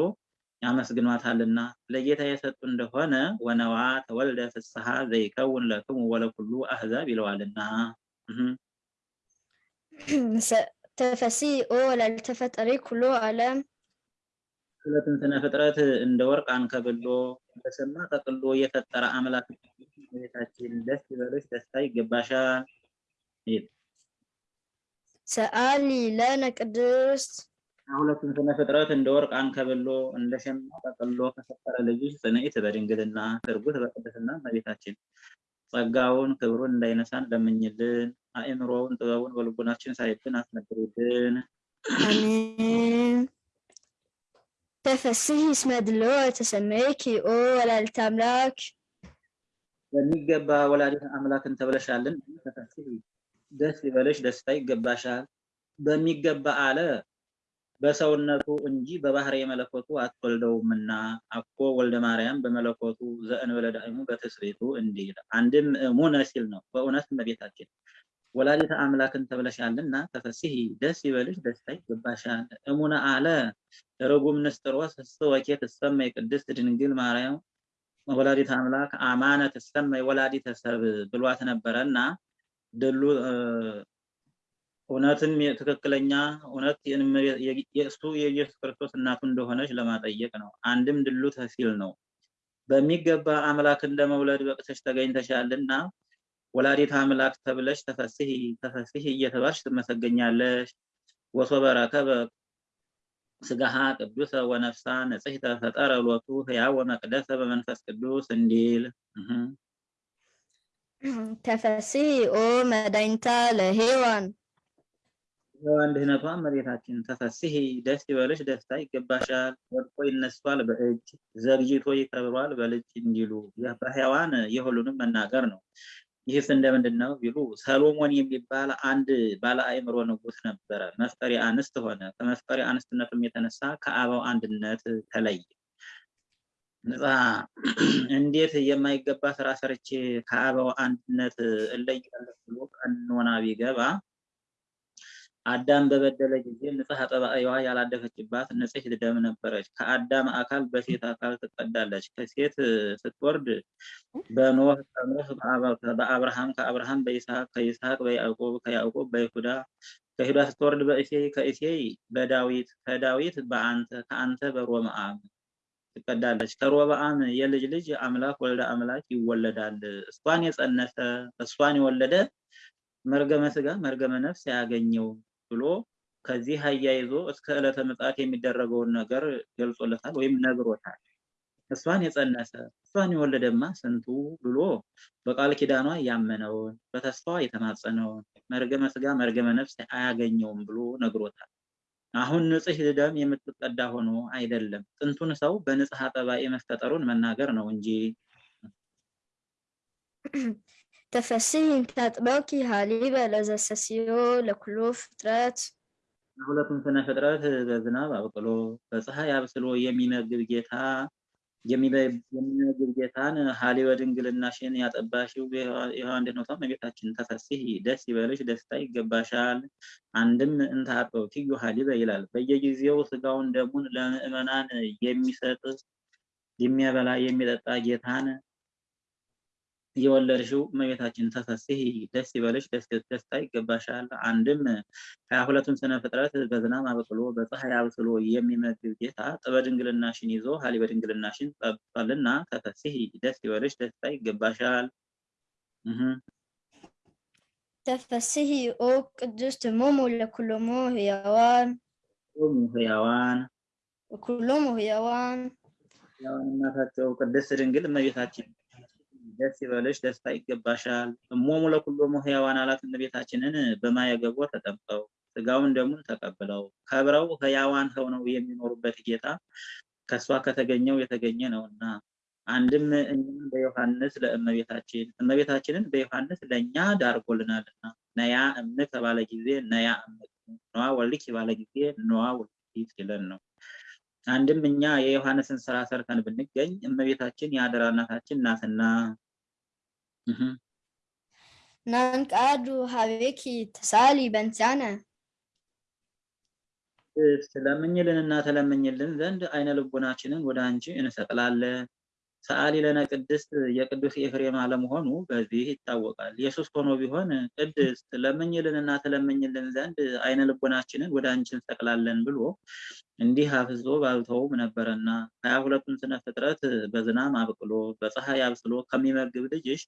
ያመስግኗታልና ለጌታ የሰጡ እንደሆነ ወነዋ ተወልደ ፍስሐ ዘይከውን ለክሙ ወለኩሉ አህዛብ ይለዋልና። ተፈስሒ ኦ ወላዲተ ፈጣሪ ኩሉ ዓለም ሁለትን ስነ ፍጥረት እንደ ወርቅ አንከብሎ በሰማ ጠቅሎ የፈጠረ አምላክ እመቤታችን ደስ ይበልሽ ደስታ ይገባሻል። ሰአሊ ለነ ቅድስት ሁለቱም ስነ ፍጥረት እንደ ወርቅ አንከብሎ እንደ ሸማ ጠቅሎ ከፈጠረ ልጅሽ ጽንዕት በድንግልና ትርጉት በቅድስና እመቤታችን ጸጋውን ክብሩን እንዳይነሳን ለምኝልን። አእምሮውን ጥበቡን በልቡናችን ሳይብን አስነግሩልን። አሜን። ተፈስሒ እስመ ድልዎ ተሰመይኪ ኦ ወላዲተ አምላክ በሚገባ ወላዲተ አምላክን ተብለሻልን። ተፈስሒ ደስ ይበልሽ ደስታ ይገባሻል። በሚገባ አለ በሰውነቱ እንጂ በባህሪ የመለኮቱ አትወልደውምና አኮ ወልደ ማርያም በመለኮቱ ዘእንበለ ዳእሙ በትስብእቱ እንዲል አንድም እሙነ ሲል ነው። በእውነት እመቤታችን ወላዲተ አምላክን ተብለሻልና ተፈስሒ ደስ ይበልሽ ደስታ ይገባሻል። እሙነ አለ ርጉም ንስጥሮስ እስ ወኬ ትሰመይ ቅድስት ድንግል ማርያም ወላዲተ አምላክ አማነ ትሰመይ ወላዲተ ሰብ ብሏት ነበረና ድሉ እውነትም ትክክለኛ እውነት የእሱ የኢየሱስ ክርስቶስ እናቱ እንደሆነች ለማጠየቅ ነው። አንድም ድሉ ተሲል ነው። በሚገባ አምላክን ለመውለድ በቅተሽ ተገኝተሻልና ወላዲተ አምላክ ተብለሽ ተፈስሒ ተፈስሒ እየተባልሽ ትመሰገኛለሽ። ወሶበ ረከበ ስጋሃ ቅዱሰ ወነፍሳ ንጽሕተ ፈጠረ ሎቱ ሕያው ወመቅደሰ በመንፈስ ቅዱስ እንዲል ተፈስሒ ኦ መድኃኒታ ለሔዋን ሔዋን ድህነቷ እመቤታችን ተፈስሒ ደስ ይበልሽ ደስታ ይገባሻል። ወድቆ ይነሷል በእጅ ዘግይቶ ይከብሯል በልጅ እንዲሉ በሔዋን የሁሉንም መናገር ነው። ይህስ እንደምንድን ነው ቢሉ ሰሎሞን የሚባል አንድ ባለ አእምሮ ንጉሥ ነበረ። መፍቀሪ አንስት ሆነ። ከመፍቀሪ አንስትነቱም የተነሳ ከአበው አንድነት ተለየ። ንጻ እንዴት የማይገባ ስራ ሰርቼ ከአበው አንድነት እለያለሁ ብሎ ቀኖና ቢገባ አዳም በበደለ ጊዜ ንጽሐ ጠባይዋ ያላደፈችባት ንጽሕት ደም ነበረች። ከአዳም አካል በሴት አካል ትቀዳለች። ከሴት ስትወርድ በኖህ ከኖህ በአብርሃም ከአብርሃም በይስሐቅ ከይስሐቅ በያዕቆብ ከያዕቆብ በይሁዳ ከይሁዳ ስትወርድ በእሴይ ከእሴይ በዳዊት ከዳዊት በአንተ ከአንተ በሮብዓም ትቀዳለች። ከሮብዓም የልጅ ልጅ አምላክ ወልደ አምላክ ይወለዳል። እሷን የጸነሰ እሷን የወለደ መርገመ ስጋ መርገመ ነፍስ ያገኘው ብሎ ከዚህ አያይዞ እስከ ዕለተ ምጽአት የሚደረገውን ነገር ገልጾለታል ወይም ነግሮታል። እሷን የጸነሰ እሷን የወለደማ ስንቱ ብሎ በቃል ኪዳኗ ያመነውን በተስፋዋ የተማጸነውን መርገመ ስጋ መርገመ ነፍስ አያገኘውም ብሎ ነግሮታል። አሁን ንጽሕ ደም የምትቀዳ ሆኖ አይደለም። ጥንቱን ሰው በንጽሐ ጠባይ መፈጠሩን መናገር ነው እንጂ ተፈስሒ እንታጥበኪ ሃሊበ ለዘሰስዮ ለኩሉ ፍጥረት ሁለቱም ስነ ፍጥረት በዝናብ አብቅሎ በፀሐይ አብስሎ የሚመግብ ጌታ የሚመግብ ጌታን ሀሊበ ድንግልናሽን ያጠባሽው የሔዋን እንዴት ነው? እመቤታችን ተፈስሒ ደስ ይበልሽ፣ ደስታ ይገባሻል። አንድም እንታጠው ትዩ ሀሊበ ይላል። በየጊዜው ስጋውን ደሙን ለምእመናን የሚሰጥ የሚያበላ የሚጠጣ ጌታን የወለድሽው እመቤታችን ተፈስሒ ደስ ይበልሽ፣ ደስታ ይገባሻል። አንድም ሀያ ሁለቱን ስነ ፍጥረት በዝናብ አብቅሎ በፀሐይ አብስሎ የሚመግብ ጌታ ጥበ ድንግልናሽን ይዞ ሀሊበ ድንግልናሽን ጠብቷልና ተፈስሒ ደስ ይበልሽ፣ ደስታ ይገባሻል። ተፈስሒ ኦ ቅድስት እሞሙ ለኩሎሙ ህያዋን ህያዋን ኩሎሙ ህያዋን ሕያዋን እናታቸው ቅድስት ድንግል እመቤታችን ደስ ይበልሽ ደስታ ይገባሻል። እሞሙ ለኩሎሙ ሕያዋን አላት እመቤታችንን በማየ ገቦ ተጠምቀው ስጋውን ደሙን ተቀብለው ከብረው ሕያዋን ሆነው የሚኖሩበት ጌታ ከእሷ ከተገኘው የተገኘ ነውና አንድም እኛም በዮሐንስ ለእመቤታችን እመቤታችንን በዮሐንስ ለእኛ ዳርጎልናልና ነያ እምክ ባለ ጊዜ ነያ እምክ ነዋ ወልድኪ ባለ ጊዜ ነዋ ወልድኪ ሲለን ነው። አንድም እኛ የዮሐንስን ስራ ሰርተን ብንገኝ እመቤታችን የአደራ እናታችን ናትና ናንቃዱ ሀቤኪ ተሳሊ በንቲያነ ስለምኝልንና ተለምኝልን ዘንድ አይነ ልቦናችንን ወደ አንቺ እንሰቅላለን። ሰአሊ ለነ ቅድስት የቅዱስ ኤፍሬም አለመሆኑ በዚህ ይታወቃል። ኢየሱስ ሆኖ ቢሆን ቅድስት ለምኝልንና ተለምኝልን ዘንድ አይነ ልቦናችንን ወደ አንቺ እንሰቅላለን ብሎ እንዲህ አፍዞ ባልተውም ነበረና ሀያ ሁለቱን ስነ ፍጥረት በዝናም አብቅሎ በፀሐይ አብስሎ ከሚመግብ ልጅሽ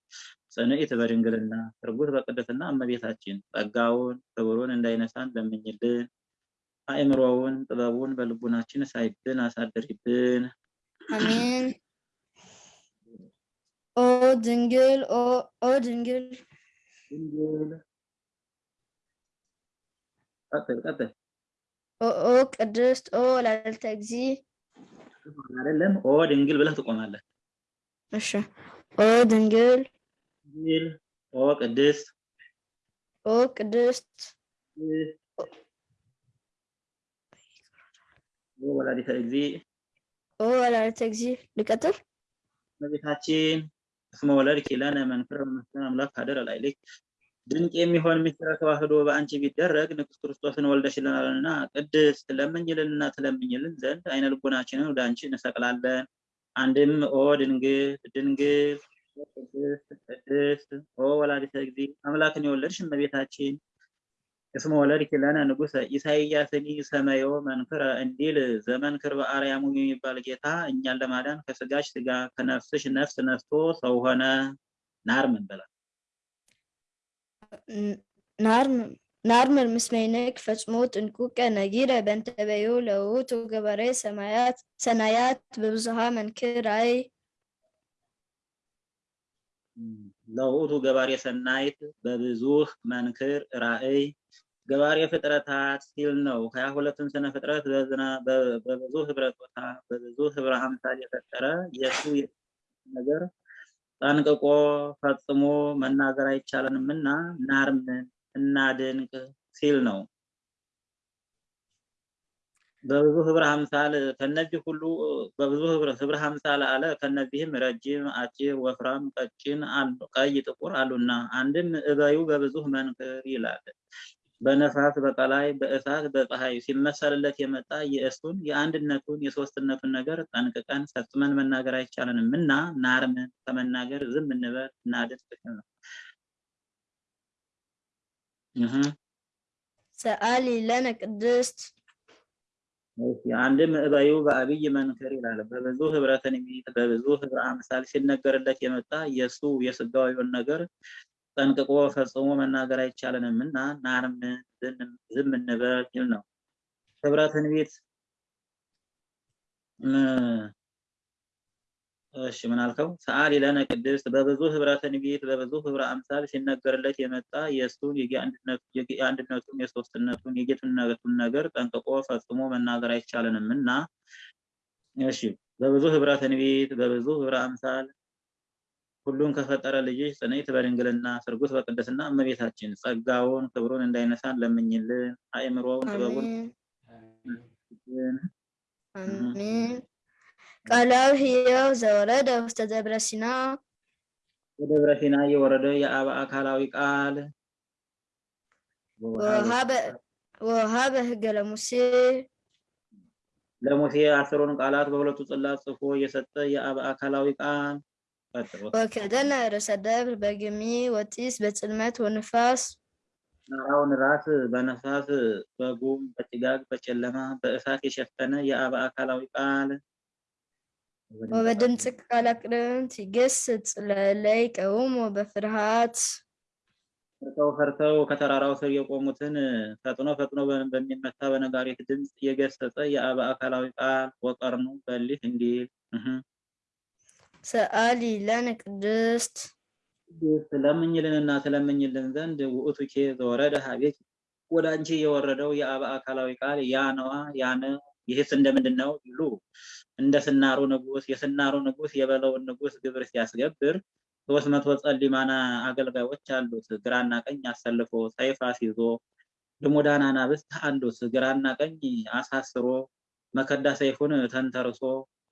ጽንዕት በድንግልና ሥርጉት በቅድስና እመቤታችን ጸጋውን ክብሩን እንዳይነሳን ለምኝልን። አእምሮውን ጥበቡን በልቡናችን ሳዪብን አሳድሪብን። አሜን። ኦ ድንግል ኦ ድንግል ድንግል ቀጥል ቀጥል ኦ ቅድስት ኦ ወላዲተ እግዚ አይደለም ኦ ድንግል ብለህ ትቆማለህ። እሺ ኦ ድንግል ድንግል ኦ ቅድስት ኦ ቅድስት ኦ ወላዲተ እግዚ ኦ ወላዲተ እግዚ ልቀጥል እመቤታችን እስመ ወለድኪ ለነ መንክረ መስቀል አምላክ ሀደረ ላዕሌኪ ድንቅ የሚሆን ምስጢረ ተዋህዶ በአንቺ ቢደረግ ንጉሥ ክርስቶስን ወልደሽልናልና ቅድስት ለምኝልንና ትለምኝልን ዘንድ አይነ ልቦናችንን ወደ አንቺ እንሰቅላለን። አንድም ኦ ድንግል ድንግል ቅድስት ቅድስት ኦ ወላዲተ እግዚ አምላክን የወለድሽ እመቤታችን እስመ ወለድኪ ለነ ንጉሠ ኢሳይያስኒ ሰመዮ መንክረ እንዲል ዘመንክር በአርያሙ የሚባል ጌታ እኛን ለማዳን ከስጋሽ ስጋ ከነፍስሽ ነፍስ ነስቶ ሰው ሆነ። ናር ምን በላ ናርምር ምስመይንክ ፈጽሞ ጥንቁቀ ነጊረ በእንተ በዩ ለውእቱ ገበሬ ሰማያት ሰናያት በብዙሃ መንክር አይ። ለውእቱ ገባሬ ሰናይት በብዙህ መንክር ራእይ ገባሬ ፍጥረታት ሲል ነው። ሀያ ሁለቱን ስነ ፍጥረት በብዙ ህብረ ጾታ በብዙ ህብረ አምሳል የፈጠረ የእሱ ነገር ጠንቅቆ ፈጽሞ መናገር አይቻለንም እና ናርምን እናድንቅ ሲል ነው። በብዙ ህብረ አምሳል ከነዚህ ሁሉ በብዙ ህብረ አምሳል አለ። ከነዚህም ረጅም፣ አጭር፣ ወፍራም፣ ቀጭን፣ ቀይ፣ ጥቁር አሉና አንድም እበዩ በብዙ መንክር ይላል። በነፋስ በቀላይ በእሳት በፀሐይ ሲመሰልለት የመጣ የእሱን የአንድነቱን የሶስትነቱን ነገር ጠንቅቀን ፈጽመን መናገር አይቻለንም እና ናርምን ከመናገር ዝም እንበል እናድን ትክክል ነው። ሰአሊ ለነ ቅድስት አንድም እበዩ በአብይ መንክር ይላል። በብዙ ህብረ ትንቢት በብዙ ህብረ አምሳል ሲነገርለት የመጣ የእሱ የስጋዊውን ነገር ጠንቅቆ ፈጽሞ መናገር አይቻለንም እና ናርምን ዝም እንበል ይል ነው። ህብረ ትንቢት እሺ ምን አልከው? ሰአሊ ለነ ቅድስት በብዙ ህብረ ትንቢት በብዙ ህብረ አምሳል ሲነገርለት የመጣ የእሱን የአንድነቱን የሶስትነቱን የጌትነቱን ነገር ጠንቅቆ ፈጽሞ መናገር አይቻለንም እና እሺ በብዙ ህብረ ትንቢት በብዙ ህብረ አምሳል ሁሉን ከፈጠረ ልጅሽ ጽንዕት በድንግልና ስርጉት በቅድስና እመቤታችን ጸጋውን ክብሩን እንዳይነሳን ለምኝልን። አእምሮውን ጥበቡን ቃላዊ ሕያው ዘወረደ ውስተ ደብረ ሲና። በደብረ ሲና የወረደ የአብ አካላዊ ቃል። ወሃበ ሕገ ለሙሴ። ለሙሴ አስሩን ቃላት በሁለቱ ጽላት ጽፎ የሰጠ የአብ አካላዊ ቃል ወከደነ ርእሰ ደብር በግሚ ወጢስ በጽልመት ወንፋስ ተራራውን ራስ በነፋስ በጉም በጭጋግ በጨለማ በእሳት የሸፈነ የአብ አካላዊ ቃል ወበድምፅ ቃለ ቅርንት ይገስጽ ለእለይ ቀውሞ በፍርሃት ፈርተው ፈርተው ከተራራው ስር የቆሙትን ፈጥኖ ፈጥኖ በሚመታ በነጋሪት ድምፅ የገሰጸ የአብ አካላዊ ቃል ወቀርኑ በሊህ እንዲል ሰአሊ ለነ ቅድስት። ስለምኝልንና ስለምኝልን ዘንድ ውእቱኬ ዘወረደ ሀቤት ወደ አንቺ የወረደው የአብ አካላዊ ቃል ያ ነዋ ያነ ይህስ እንደምንድን ነው ይሉ። እንደ ስናሩ ንጉስ የስናሩ ንጉስ የበለውን ንጉስ ግብር ሲያስገብር ሶስት መቶ ጸሊማና አገልጋዮች አሉት። ግራና ቀኝ አሰልፎ ሰይፍ አስይዞ ልሙዳን አናብስት አሉት ግራና ቀኝ አሳስሮ መከዳ ሰይፉን ተንተርሶ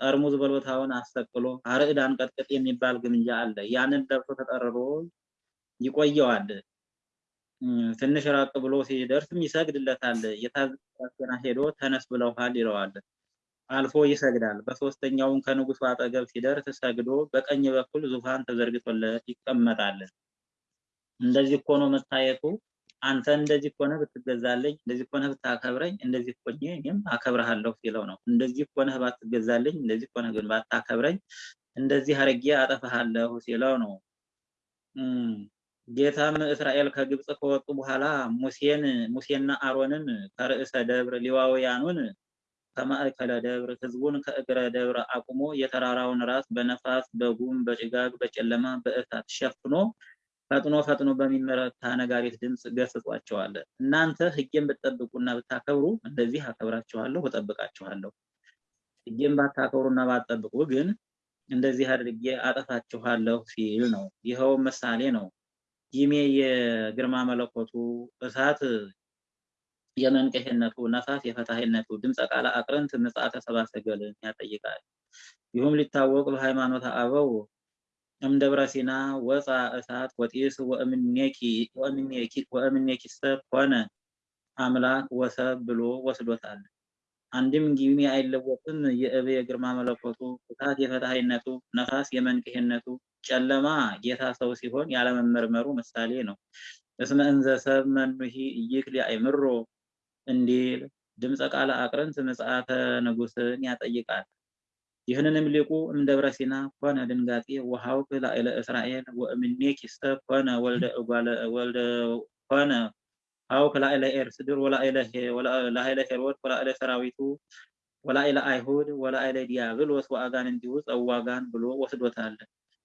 ጠርሙዝ በሎታውን አሰቅሎ አርዕድ አንቀጥቅጥ የሚባል ግምጃ አለ። ያንን ለብሶ ተጠርሮ ይቆየዋል። ትንሽ ራቅ ብሎ ሲደርስም ይሰግድለታል። የታዘዘ ሄዶ ተነስ ብለውሃል ይለዋል። አልፎ ይሰግዳል። በሶስተኛውም ከንጉሱ አጠገብ ሲደርስ ሰግዶ በቀኝ በኩል ዙፋን ተዘርግቶለት ይቀመጣል። እንደዚህ እኮ ነው መታየቱ። አንተ እንደዚህ ከሆነ ብትገዛልኝ፣ እንደዚህ ከሆነ ብታከብረኝ፣ እንደዚህ ኮኜ እኔም አከብርሃለሁ ሲለው ነው። እንደዚህ ከሆነ ባትገዛልኝ፣ እንደዚህ ከሆነ ግን ባታከብረኝ፣ እንደዚህ አርጌ አጠፋሃለሁ ሲለው ነው። ጌታም እስራኤል ከግብፅ ከወጡ በኋላ ሙሴን ሙሴና አሮንን ከርዕሰ ደብር ሌዋውያኑን ከማዕከለ ደብር ህዝቡን ከእግረ ደብር አቁሞ የተራራውን ራስ በነፋስ በጉም በጭጋግ በጨለማ በእሳት ሸፍኖ ፈጥኖ ፈጥኖ በሚመረታ ነጋሪት ድምፅ ገስጿቸዋል። እናንተ ሕጌን ብትጠብቁና ብታከብሩ እንደዚህ አከብራችኋለሁ፣ እጠብቃችኋለሁ። ሕጌን ባታከብሩና ባትጠብቁ ግን እንደዚህ አድርጌ አጠፋችኋለሁ ሲል ነው። ይኸው ምሳሌ ነው። ይሜ የግርማ መለኮቱ እሳት የመንቀሄነቱ ነፋስ የፈታሄነቱ ድምፀ ቃለ አቅርንት ምጽአተ ሰብአ ያጠይቃል። ይሁም ሊታወቅ በሃይማኖተ አበው እምደብረ ሲና ወፃ እሳት ወጢስ ወእምኔኪሰ ኮነ አምላክ ወሰብ ብሎ ወስዶታል። አንድም ጊሚ አይለወጥም። የእብ የግርማ መለኮቱ እሳት የፈታሄነቱ ነፋስ የመንቅሄነቱ ጨለማ ጌታ ሰው ሲሆን ያለመመርመሩ ምሳሌ ነው። እስመ እንዘ ሰብ መኑሂ ኢይክል አእምሮ እንዲል ድምፀ ቃለ አቅርንት ምጽአተ ንጉሥን ያጠይቃል። ይህንንም ሊቁ እምደብረ ሲና ኮነ ድንጋጤ ወሐውክ ላዕለ እስራኤል ወእምኔኪሰ ኮነ ወልደ ኮነ ሐውክ ላዕለ ኤርስድር ወላዕለ ሄሮድ ወላዕለ ሰራዊቱ ወላዕለ አይሁድ ወላዕለ ዲያብሎስ ወአጋን እንዲሁ ጸዋጋን ብሎ ወስዶታል።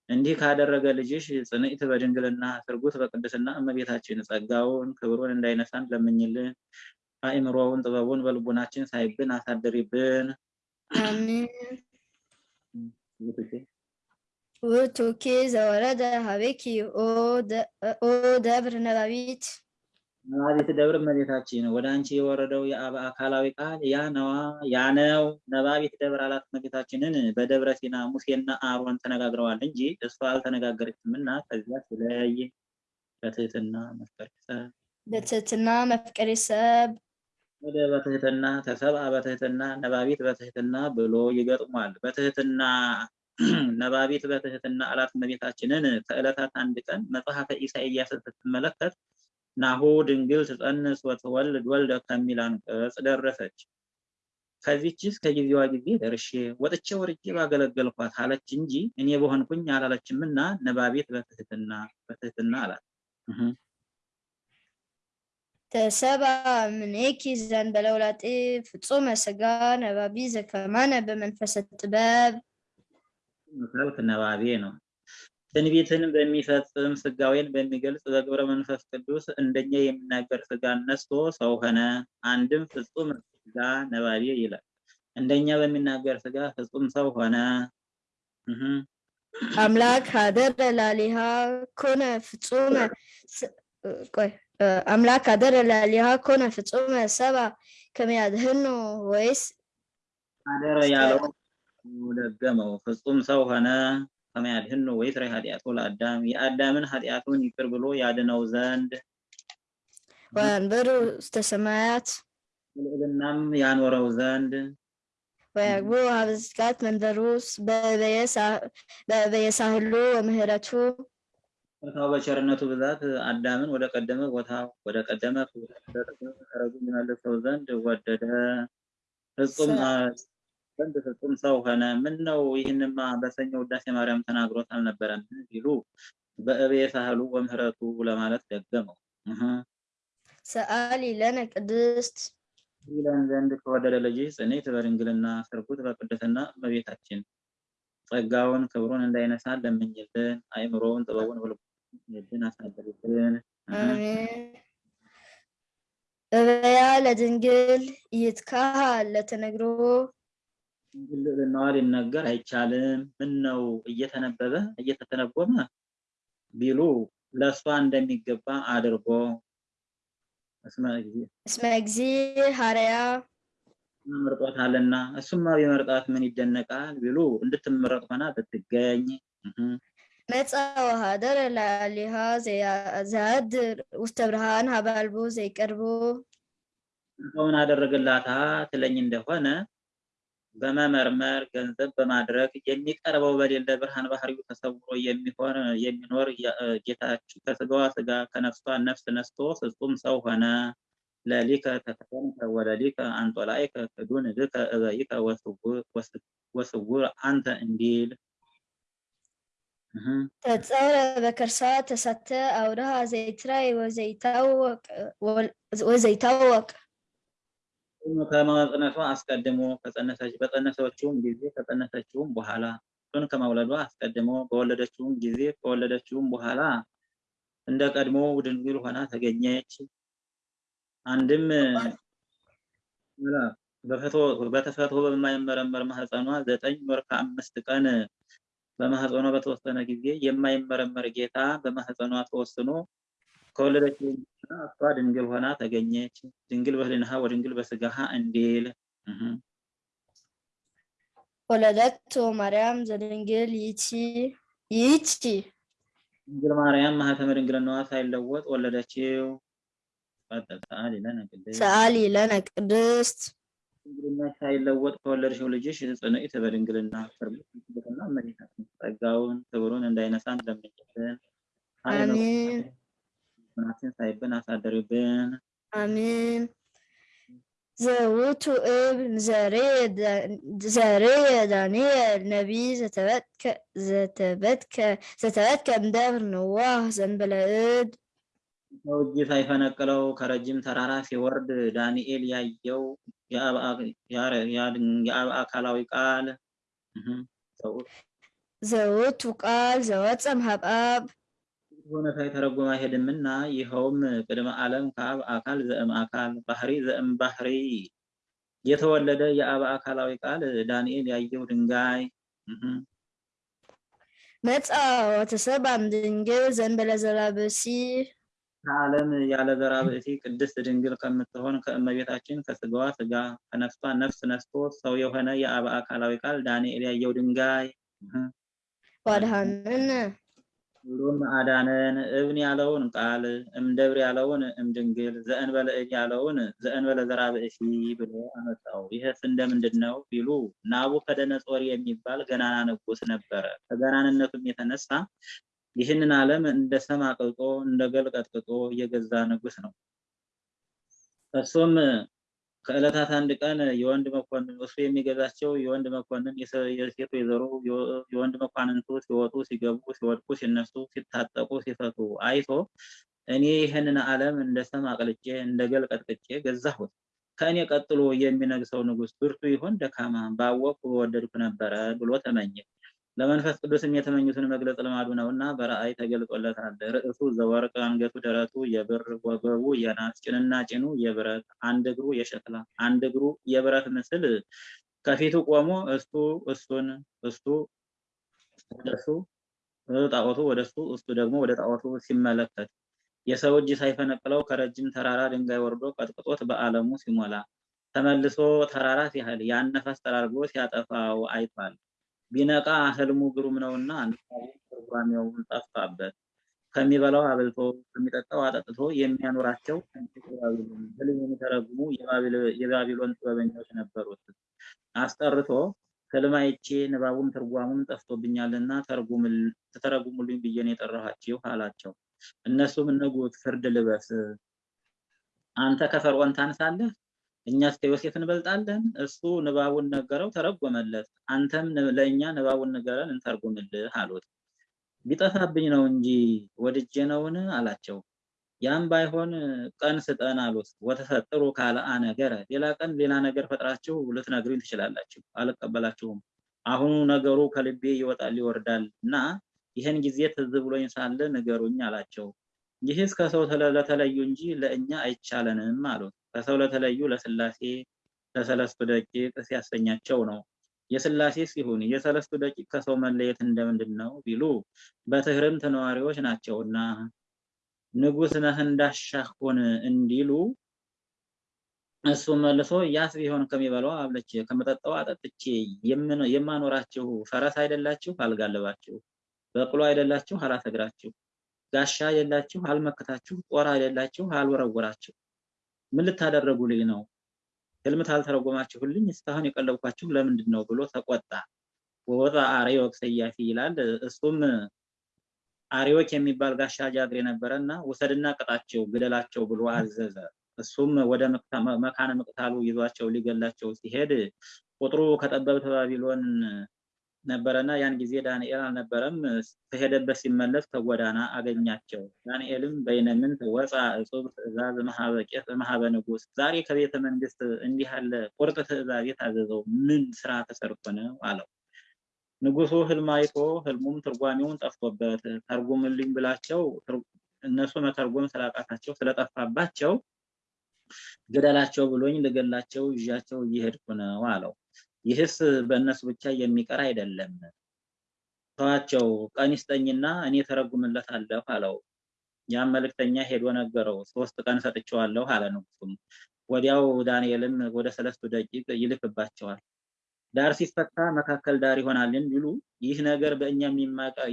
እንዲህ ካደረገ ልጅሽ ጽንዕት በድንግልና ስርጉት በቅድስና እመቤታችን ጸጋውን ክብሩን እንዳይነሳን ለምኝልን። አእምሮውን ጥበቡን በልቡናችን ሳይብን አሳድሪብን። አሜን። ውእቱኬ ዘወረደ ሀቤኪ ኦ ደብር ነባቢት ነባቢት ደብር እመቤታችን ወደ አንቺ የወረደው የአብ አካላዊ ቃል ያ ነዋ ያ ነው። ነባቢት ደብር አላት እመቤታችንን በደብረ ሲና ሙሴና አሮን ተነጋግረዋል እንጂ እሷ አልተነጋገረችምና ከዚያ ስለይ በትህትና መፍቀር በትህትና መፍቀሬ ሰብ ወደ በትህትና ተሰብአ በትህትና ነባቢት በትህትና ብሎ ይገጥሟል። በትህትና ነባቢት በትህትና አላት እመቤታችንን ከዕለታት አንድ ቀን መጽሐፈ ኢሳይያስ ስትመለከት ናሁ ድንግል ትጸንስ ወትወልድ ወልደ ከሚል አንቀጽ ደረሰች። ከዚችስ ከጊዜዋ ጊዜ ደርሼ ወጥቼ ወርጄ ባገለገልኳት አለች እንጂ እኔ በሆንኩኝ አላለችምና ነባቢት በትህትና በትህትና አላት። ተሰብአ እምኔኪ ዘእንበለ ውላጤ ፍጹመ ሥጋ ነባቢ ዘከማነ በመንፈሰ ጥበብ መልክ ነባቤ ነው። ትንቢትን በሚፈጽም ስጋዌን በሚገልጽ በግብረ መንፈስ ቅዱስ እንደኛ የሚናገር ስጋ ነስቶ ሰው ሆነ። አንድም ፍጹም ስጋ ነባቤ ይላል። እንደኛ በሚናገር ስጋ ፍጹም ሰው ሆነ። አምላክ ሀደረ ላሊሃ ኮነ ፍጹመ ቆይ አምላክ ሀደረ ላሊሃ ኮነ ፍጹመ ሰባ ከሚያድህኑ ወይስ? አደረ ያለው ደገመው። ፍጹም ሰው ሆነ ከመያድህን ነው ወይስ? ራይ ኃጢአቱ ለአዳም። የአዳምን ኃጢአቱን ይቅር ብሎ ያድነው ዘንድ ወንበሩ ውስተ ሰማያት ልዕልናም ያኖረው ዘንድ ወያግቡ ሀብዝጋት መንበሩስ በበየሳህሉ ወምህረቱ ቦታው በቸርነቱ ብዛት አዳምን ወደ ቀደመ ቦታው ወደ ቀደመ ማዕረጉ ይመልሰው ዘንድ ወደደ። ፍጹም ዘንድ ፍጹም ሰው ሆነ። ምን ነው ይህንማ በሰኞ ውዳሴ ማርያም ተናግሮት አልነበረም ቢሉ በእቤ ሳህሉ ወምህረቱ ለማለት ደገመው። ሰአሊ ለነ ቅድስት ይለን ዘንድ ከወደደ ልጅ ጽኔት በድንግልና ስርጉት በቅድስና እመቤታችን ጸጋውን ክብሩን እንዳይነሳ ለምኝልን። አእምሮውን ጥበቡን አሜን። እበያ ለድንግል ይትካሃል ለተነግሮ። ድንግል ልዕልናዋ ሊነገር አይቻልም። ምን ነው እየተነበበ እየተተነበመ ቢሉ ለእሷ እንደሚገባ አድርጎ። እስመ እግዚእ። ሐረያ። መርጧታልና እሱማ ቢመርጣት ምን ይደነቃል ቢሉ እንድትመረጥ ሆና ብትገኝ ወሃደረ ላሊሃ ዘያድር ውስተ ብርሃን ሀባልቡ ዘይቀርቡ ሰውን አደረገላታ ትለኝ እንደሆነ በመመርመር ገንዘብ በማድረግ የሚቀርበው በሌለ ብርሃን ባህሪው ተሰውሮ የሚሆን የሚኖር ጌታችን ከስጋዋ ስጋ ከነፍሷ ነፍስ ነስቶ ፍጹም ሰው ሆነ። ለሊከ ተከተንከ ወለሊከ አንጦላይከ ክዱን ልከ እበይከ ወስውር- ወስ- ወስውር አንተ እንዲል እህ ተጸውረ በከርሳ ተሳተ አውድሃ ዘይትራይ ወዘይታወቅ ወዘይታወቅ ከመጽነሷ አስቀድሞ ከጸነሰች በጸነሰችውም ጊዜ ከጸነሰችውም በኋላ እሱን ከመውለዷ አስቀድሞ በወለደችውም ጊዜ ከወለደችውም በኋላ እንደ ቀድሞ ድንግል ሆና ተገኘች። አንድም በተፈጥሮ በማይመረመር ማህፀኗ ዘጠኝ ወር ከአምስት ቀን በማህፀኗ በተወሰነ ጊዜ የማይመረመር ጌታ በማህፀኗ ተወስኖ ከወለደችው በኋላ እሷ ድንግል ሆና ተገኘች። ድንግል በህሊናሃ ወድንግል በስጋሃ እንዲል ወለደቶ ማርያም ዘድንግል ይቺ ይቺ ድንግል ማርያም ማህተመ ድንግልናዋ ሳይለወጥ ወለደችው። ሰአሊ ለነ ቅድስት ሰአሊ ለነ ቅድስት ድንግልናሽ ሳይለወጥ ከወለድሽው ልጅሽ ጽንዕት በድንግልና ፍርምትና እመቤታችን ጸጋውን ክብሩን እንዳይነሳን ለምኝልን። አሜን ሃይማኖታችን ሳይብን አሳደሪብን። አሜን ዘውቱ እብን ዘሬ ዳንኤል ነቢይ ዘተበትከ ዘተበትከ ዘተበትከ እምደብር ንዋህ ዘንበለ እድ ሰው እጅ ሳይፈነቅለው ከረጅም ተራራ ሲወርድ ዳንኤል ያየው የአብ አካላዊ ቃል ዘውቱ ቃል ዘወፀም ሀብአብ ሆነ ሳይተረጎም አይሄድምና ይኸውም ቅድመ ዓለም ከአብ አካል ዘእም አካል ባህሪ ዘእም ባህሪ። የተወለደ የአብ አካላዊ ቃል ዳንኤል ያየው ድንጋይ። መጻ ወተሰባም ድንግል ዘንበለ ዘራብሲ ከዓለም ያለ ዘራ ብእሲ ቅድስት ድንግል ከምትሆን ከእመቤታችን ከስጋዋ ስጋ ከነፍሷ ነፍስ ነስቶ ሰው የሆነ የአብ አካላዊ ቃል ዳንኤል ያየው ድንጋይ ዋድሃንን ሁሉም አዳነን እብን ያለውን ቃል እምደብር ያለውን እምድንግል ዘእንበለ እድ ያለውን ዘእንበለ ዘራ ብእሲ ብሎ አመጣው። ይህስ እንደምንድን ነው ቢሉ ናቡከደነጾር የሚባል ገናና ንጉሥ ነበረ። ከገናንነቱም የተነሳ ይህንን ዓለም እንደ ሰም አቅልጦ እንደ ገል ቀጥቅጦ የገዛ ንጉሥ ነው። እሱም ከዕለታት አንድ ቀን የወንድ መኮንን እሱ የሚገዛቸው የወንድ መኮንን ወይዘሮ የወ- የወንድ መኳንንቱ ሲወጡ ሲገቡ ሲወድቁ ሲነሱ ሲታጠቁ ሲፈቱ አይቶ እኔ ይህንን ዓለም እንደ ሰም አቅልጬ እንደ ገል ቀጥቅጬ ገዛሁት። ከእኔ ቀጥሎ የሚነግሰው ንጉሥ ብርቱ ይሆን ደካማ ባወቅኩ በወደድኩ ነበረ ብሎ ተመኘ። ለመንፈስ ቅዱስም የተመኙትን መግለጽ ልማዱ ነውና በራእይ ተገልጦለታል። ርዕሱ ዘወርቅ፣ አንገቱ ደረቱ የብር፣ ወገቡ የናስ፣ ጭንና ጭኑ የብረት፣ አንድ እግሩ የሸክላ፣ አንድ እግሩ የብረት ምስል ከፊቱ ቆሞ እሱ እሱን እሱ ወደሱ ጣዖቱ ወደሱ እሱ ደግሞ ወደ ጣዖቱ ሲመለከት የሰው እጅ ሳይፈነቅለው ከረጅም ተራራ ድንጋይ ወርዶ ቀጥቅጦት በዓለሙ ሲሞላ ተመልሶ ተራራ ሲያህል ያን ነፋስ ጠራርጎ ሲያጠፋው አይቷል። ቢነቃ ህልሙ ግሩም ነውና ትርጓሜውን ጠፋበት። ከሚበላው አብልቶ ከሚጠጣው አጠጥቶ የሚያኖራቸው ህልም የሚተረጉሙ የባቢሎን ጥበበኞች ነበሩት። አስጠርቶ ህልም አይቼ ንባቡም ትርጓሙም ጠፍቶብኛልና ተተረጉሙልኝ ብዬ ነው የጠራኋችሁ አላቸው። እነሱም ንጉሥ ፍርድ ልበስ፣ አንተ ከፈርዖን ታንሳለህ፣ እኛስ ከዮሴፍ እንበልጣለን። እሱ ንባቡን ነገረው፣ ተረጎመለት። አንተም ለእኛ ንባቡን ንገረን እንተርጉምልህ አሉት። ቢጠፋብኝ ነው እንጂ ወድጄ ነውን አላቸው። ያም ባይሆን ቀን ስጠን አሉት። ወተፈጥሩ ካልአ ነገረ፣ ሌላ ቀን ሌላ ነገር ፈጥራችሁ ልትነግሩኝ ትችላላችሁ፣ አልቀበላችሁም። አሁኑ ነገሩ ከልቤ ይወጣል ይወርዳል እና ይህን ጊዜ ትዝ ብሎኝ ሳለ ንገሩኝ አላቸው። ይህስ ከሰው ለተለዩ እንጂ ለእኛ አይቻለንም አሉት። ከሰው ለተለዩ ለስላሴ ለሰለስቱ ደቂቅ ሲያሰኛቸው ነው። የስላሴ ሲሆን የሰለስቱ ደቂቅ ከሰው መለየት እንደምንድን ነው ቢሉ በትህርምት ነዋሪዎች ናቸውና ንጉሥ ነህ እንዳሻህ ሁን እንዲሉ እሱ መልሶ ያስ ቢሆን ከሚበላው አብልቼ ከመጠጣው አጠጥቼ የማኖራችሁ ፈረስ አይደላችሁ አልጋልባችሁ፣ በቅሎ አይደላችሁ አላሰግራችሁ፣ ጋሻ አይደላችሁ አልመክታችሁ፣ ጦር አይደላችሁ አልወረወራችሁ። ምን ልታደረጉልኝ ነው? ህልም ታልተረጎማችሁልኝ እስካሁን የቀለብኳችሁ ለምንድን ነው ብሎ ተቆጣ። ወወጣ አርዮክ ሰያፊ ይላል። እሱም አርዮክ የሚባል ጋሻ ጃግሬ ነበረ እና ውሰድና ቅጣቸው፣ ግደላቸው ብሎ አዘዘ። እሱም ወደ መካነ መቅታሉ ይዟቸው ሊገላቸው ሲሄድ ቁጥሩ ከጠበብት ባቢሎን ነበረና ያን ጊዜ ዳንኤል አልነበረም። ከሄደበት ሲመለስ ከጎዳና አገኛቸው። ዳንኤልም በይነምንት ወፃ እጹብ ትእዛዝ መሀበ ንጉሥ፣ ዛሬ ከቤተ መንግስት እንዲህ ያለ ቁርጥ ትእዛዝ የታዘዘው ምን ስራ ተሰርቶ ነው አለው። ንጉሱ ህልም አይቶ ህልሙም ትርጓሜውን ጠፍቶበት ተርጉምልኝ ብላቸው እነሱ መተርጎም ስላቃታቸው ስለጠፋባቸው ግደላቸው ብሎኝ ልገላቸው ይዣቸው እየሄድኩ ነው አለው። ይህስ በእነሱ ብቻ የሚቀር አይደለም። ተዋቸው፣ ቀን ይስጠኝና እኔ ተረጉምለታለሁ አለው። ያም መልእክተኛ ሄዶ ነገረው። ሶስት ቀን ሰጥቼዋለሁ አለ ንጉሱም። ወዲያው ዳንኤልም ወደ ሰለስቱ ደቂቅ ይልክባቸዋል። ዳር ሲፈታ መካከል ዳር ይሆናል እንዲሉ ይህ ነገር በእኛ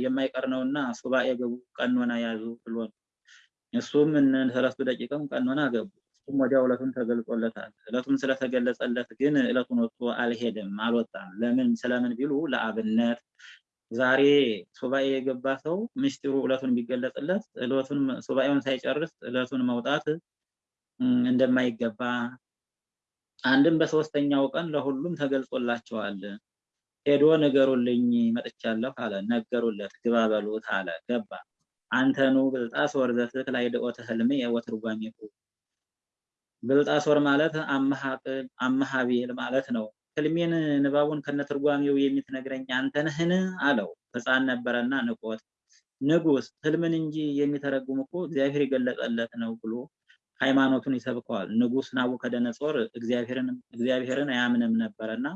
የማይቀር ነውና ሱባኤ ገቡ፣ ቀኖና ያዙ ብሎ እሱም ሰለስቱ ደቂቅም ቀኖና ገቡ። እሱም ወዲያው ዕለቱን ተገልጾለታል። ዕለቱም ስለተገለጸለት ግን ዕለቱን ወጥቶ አልሄድም፣ አልወጣም። ለምን ስለምን ቢሉ ለአብነት ዛሬ ሱባኤ የገባ ሰው ምስጢሩ ዕለቱን ቢገለጽለት ዕለቱን ሱባኤውን ሳይጨርስ ዕለቱን መውጣት እንደማይገባ አንድም በሶስተኛው ቀን ለሁሉም ተገልጾላቸዋል። ሄዶ ንገሩልኝ መጥቻለሁ አለ። ነገሩለት። ግባ በሉት አለ። ገባ። አንተኑ ብልጣሶር ዘትክል አይድኦተ ህልሜ ወትርጓሜሁ ብልጣሶር ማለት አመሃቤል ማለት ነው። ህልሜን ንባቡን ከነትርጓሜው የምትነግረኝ አንተ ነህን? አለው። ሕፃን ነበረና ንቆት ንጉሥ ህልምን እንጂ የሚተረጉም እኮ እግዚአብሔር የገለጸለት ነው ብሎ ሃይማኖቱን ይሰብከዋል። ንጉሥ ናቡከደነጾር እግዚአብሔርን አያምንም ነበረና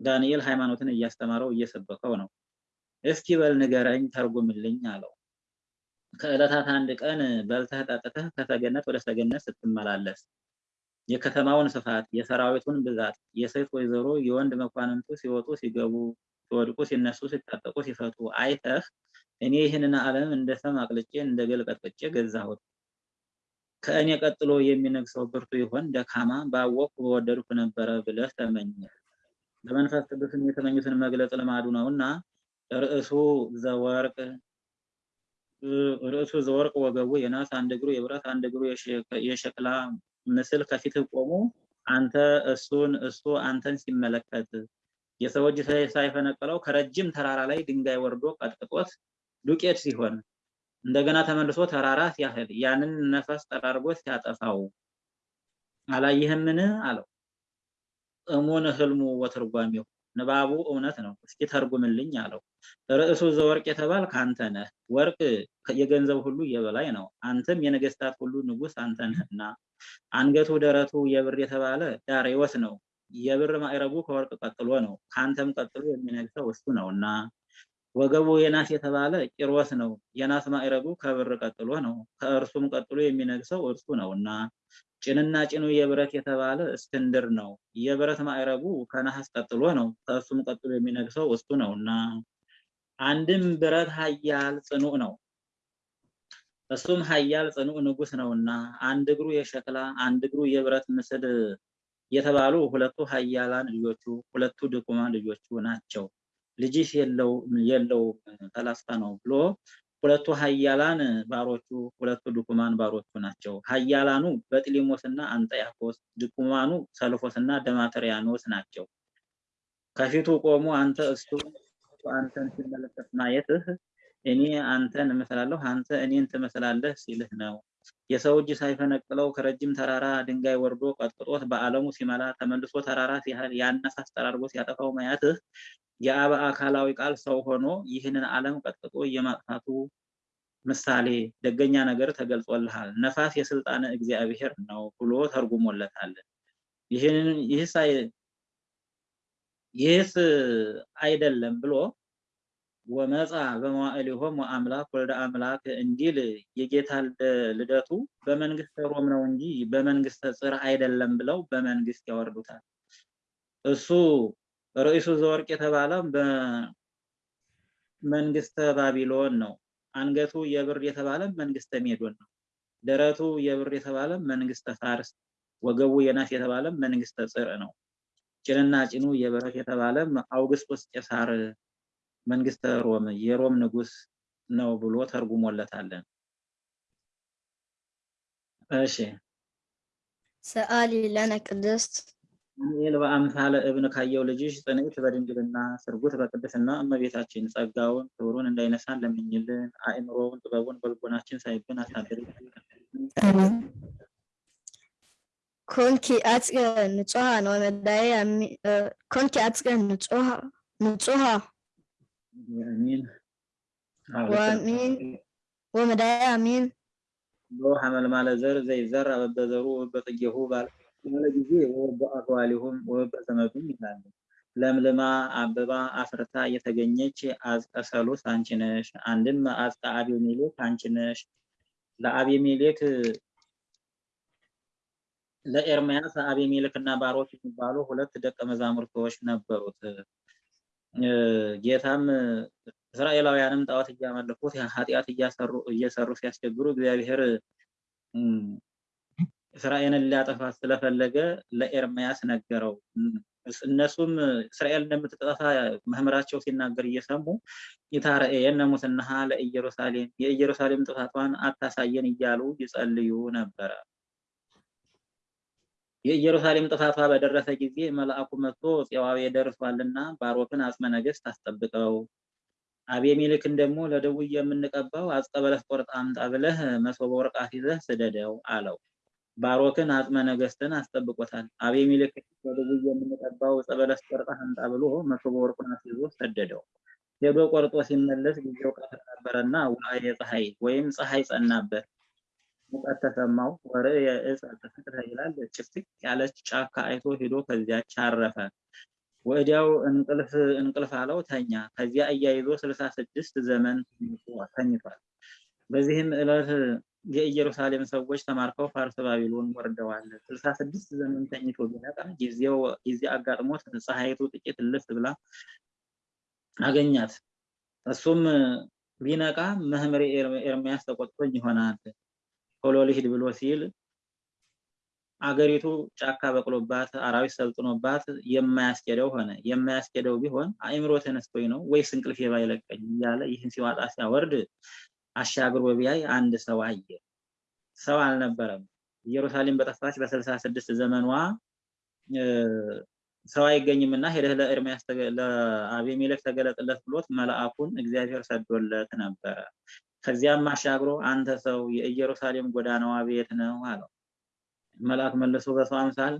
ዳንኤል ሃይማኖትን እያስተማረው እየሰበከው ነው። እስኪ በል ንገረኝ፣ ተርጉምልኝ አለው። ከዕለታት አንድ ቀን በልተህ ጠጥተህ ከሰገነት ወደ ሰገነት ስትመላለስ የከተማውን ስፋት፣ የሰራዊቱን ብዛት፣ የሴት ወይዘሮ የወንድ መኳንንቱ ሲወጡ ሲገቡ፣ ሲወድቁ ሲነሱ፣ ሲታጠቁ ሲፈቱ አይተህ እኔ ይህንን ዓለም እንደ ሰም አቅልጬ እንደ ገል ቀጥቅጬ ገዛሁት። ከእኔ ቀጥሎ የሚነግሰው ብርቱ ይሆን ደካማ ባወቅሁ በወደድኩ ነበረ ብለህ ተመኘ። በመንፈስ ቅዱስም የተመኙትን መግለጽ ልማዱ ነውና ርዕሱ ዘወርቅ ርዕሱ ዘወርቅ ወገቡ የናስ አንድ እግሩ የብረት አንድ እግሩ የሸክላ ምስል ከፊትህ ቆሞ አንተ እሱን እሱ አንተን ሲመለከት የሰው እጅ ሳይፈነቅለው ከረጅም ተራራ ላይ ድንጋይ ወርዶ ቀጥቅጦት ዱቄት ሲሆን እንደገና ተመልሶ ተራራ ሲያህል ያንን ነፈስ ጠራርጎ ሲያጠፋው አላየህምን? አለው። እሙን ህልሙ ወትርጓሜው ንባቡ እውነት ነው፣ እስኪ ተርጉምልኝ አለው። ርዕሱ ዘወርቅ የተባል ከአንተ ነህ። ወርቅ የገንዘብ ሁሉ የበላይ ነው፣ አንተም የነገስታት ሁሉ ንጉስ አንተ ነህና። አንገቱ ደረቱ የብር የተባለ ዳሬዎስ ነው። የብር ማዕረጉ ከወርቅ ቀጥሎ ነው፣ ከአንተም ቀጥሎ የሚነግሰው እሱ ነውና። ወገቡ የናስ የተባለ ቂሮስ ነው። የናስ ማዕረጉ ከብር ቀጥሎ ነው። ከእርሱም ቀጥሎ የሚነግሰው እርሱ ነው እና ጭንና ጭኑ የብረት የተባለ እስክንድር ነው። የብረት ማዕረጉ ከነሐስ ቀጥሎ ነው። ከእሱም ቀጥሎ የሚነግሰው እሱ ነው እና አንድም ብረት ኃያል ጽኑዕ ነው። እሱም ኃያል ጽኑዕ ንጉሥ ነውና አንድ እግሩ የሸክላ አንድ እግሩ የብረት ምስል የተባሉ ሁለቱ ኃያላን ልጆቹ ሁለቱ ድኩማን ልጆቹ ናቸው። ልጅሽ የለው የለው ፈላስፋ ነው ብሎ ሁለቱ ኃያላን ባሮቹ ሁለቱ ድኩማን ባሮቹ ናቸው። ኃያላኑ በጥሊሞስና አንጠያኮስ፣ ድኩማኑ ሰልፎስና ደማትሪያኖስ ናቸው። ከፊቱ ቆሞ አንተ እሱ አንተን ሲመለከት ማየትህ እኔ አንተን እመስላለሁ አንተ እኔን ትመስላለህ ሲልህ ነው። የሰው እጅ ሳይፈነቅለው ከረጅም ተራራ ድንጋይ ወርዶ ቀጥቅጦት በዓለሙ ሲመላ ተመልሶ ተራራ ሲያህል ያነሳስ ጠራርጎ ሲያጠፋው ማያትህ የአብ አካላዊ ቃል ሰው ሆኖ ይህንን ዓለም ቀጥቅጦ የማጥፋቱ ምሳሌ ደገኛ ነገር ተገልጾልሃል። ነፋስ የስልጣነ እግዚአብሔር ነው ብሎ ተርጉሞለታል። ይህስ አይደለም ብሎ ወመጻ በመዋዕሊሆም ወአምላክ ወልደ አምላክ እንዲል የጌታ ልደቱ በመንግስተ ሮም ነው እንጂ በመንግስተ ጽር አይደለም ብለው በመንግስት ያወርዱታል። እሱ ርዕሱ ዘወርቅ የተባለ በመንግስተ ባቢሎን ነው። አንገቱ የብር የተባለ መንግስተ ሜዶን ነው። ደረቱ የብር የተባለ መንግስተ ፋርስ፣ ወገቡ የናስ የተባለ መንግስተ ጽር ነው። ጭንና ጭኑ የብረት የተባለ አውግስጦስ ቄሳር መንግስተ ሮም የሮም ንጉስ ነው ብሎ ተርጉሞለታለን። እሺ ሰአሊ ለነ ቅድስት ዳንኤል በአምሳለ እብን ካየው ልጅሽ ጽንዕት በድንግልና ስርጉት በቅድስና እመቤታችን ጸጋውን ክብሩን እንዳይነሳን ለምኝልን። አእምሮውን ጥበቡን በልቦናችን ሳይብን አሳድር። ኮንኪ አጽቀ ንጹሃ ነው መዳይ ኮንኪ አጽቀ ንጹሃ አሚን ወአሚን ወመዳይ አሚን ሎ ሐመልማለ ዘር ዘይዘራ በበዘሩ በጥጌሁ ባለ ጊዜ ወበአህዋሊሁም ወበዘመዱም ይላሉ። ለምልማ አበባ አፍርታ የተገኘች አዝቀ ሰሉስ አንቺ ነሽ። አንድም አዝቀ አቤሜሌክ አንቺ ነሽ። ለአቤሜሌክ ለኤርምያስ አቤሜሌክ እና ባሮክ የሚባሉ ሁለት ደቀ መዛሙርቶች ነበሩት። ጌታም እስራኤላውያንም ጣዖት እያመለኩት ኃጢአት እየሰሩ ሲያስቸግሩ እግዚአብሔር እስራኤልን ሊያጠፋ ስለፈለገ ለኤርምያስ ነገረው። እነሱም እስራኤል እንደምትጠፋ መምህራቸው ሲናገር እየሰሙ ይታረኤየነ ሙስናሃ ለኢየሩሳሌም የኢየሩሳሌም ጥፋቷን አታሳየን እያሉ ይጸልዩ ነበረ። የኢየሩሳሌም ጥፋቷ በደረሰ ጊዜ መልአኩ መጥቶ ጽዋዌ ደርሷልና ባሮክን አጽመ ነገሥት አስጠብቀው፣ አቤሜሌክን ደግሞ ለደውይ የምንቀባው አጽቀ በለስ ቆርጥ አምጣ ብለህ መሶበ ወርቅ አስይዘህ ስደደው አለው። ባሮክን አጽመ ነገሥትን አስጠብቆታል። አቤሜሌክ ለደውይ የምንቀባው ዕፀ በለስ ቆርጥ አምጣ ብሎ መሶበ ወርቁን አስይዞ ሰደደው። ሄዶ ቆርጦ ሲመለስ ጊዜው ቀትር ነበረና ውአየ ፀሐይ ወይም ፀሐይ ጸናበት። ሙቀት ተሰማው። ወርእየ ዕፀ ተፈትሐ ይላል። ጭፍቅ ያለች ጫካ አይቶ ሄዶ ከዚያች አረፈ። ወዲያው እንቅልፍ እንቅልፍ አለው ተኛ። ከዚያ እያይዞ ስልሳ ስድስት ዘመን ተኝቷል። በዚህም ዕለት የኢየሩሳሌም ሰዎች ተማርከው ፋርስ ባቢሎን ወርደዋል። ስልሳ ስድስት ዘመን ተኝቶ ቢነቃ ጊዜው ጊዜ አጋጥሞት ፀሐይቱ ጥቂት እልፍ ብላ አገኛት። እሱም ቢነቃ መምህር ኤርምያስ ተቆጥቶኝ ይሆናል ቶሎ ልሂድ ብሎ ሲል አገሪቱ ጫካ በቅሎባት አራዊት ሰልጥኖባት የማያስኬደው ሆነ። የማያስኬደው ቢሆን አእምሮ ተነስቶኝ ነው ወይስ እንቅልፍ ባይለቀኝ እያለ ይህን ሲዋጣ ሲያወርድ አሻግሮ ቢያይ አንድ ሰው አየ። ሰው አልነበረም። ኢየሩሳሌም በጠፋች በስልሳ ስድስት ዘመኗ ሰው አይገኝም እና ሄደህ ለኤርምያስ ለአቤሜሌክ ተገለጥለት ብሎት መልአኩን እግዚአብሔር ሰዶለት ነበረ። ከዚያም አሻግሮ አንተ ሰው የኢየሩሳሌም ጎዳናዋ ቤት ነው አለው። መልአክ መልሶ በሰው አምሳል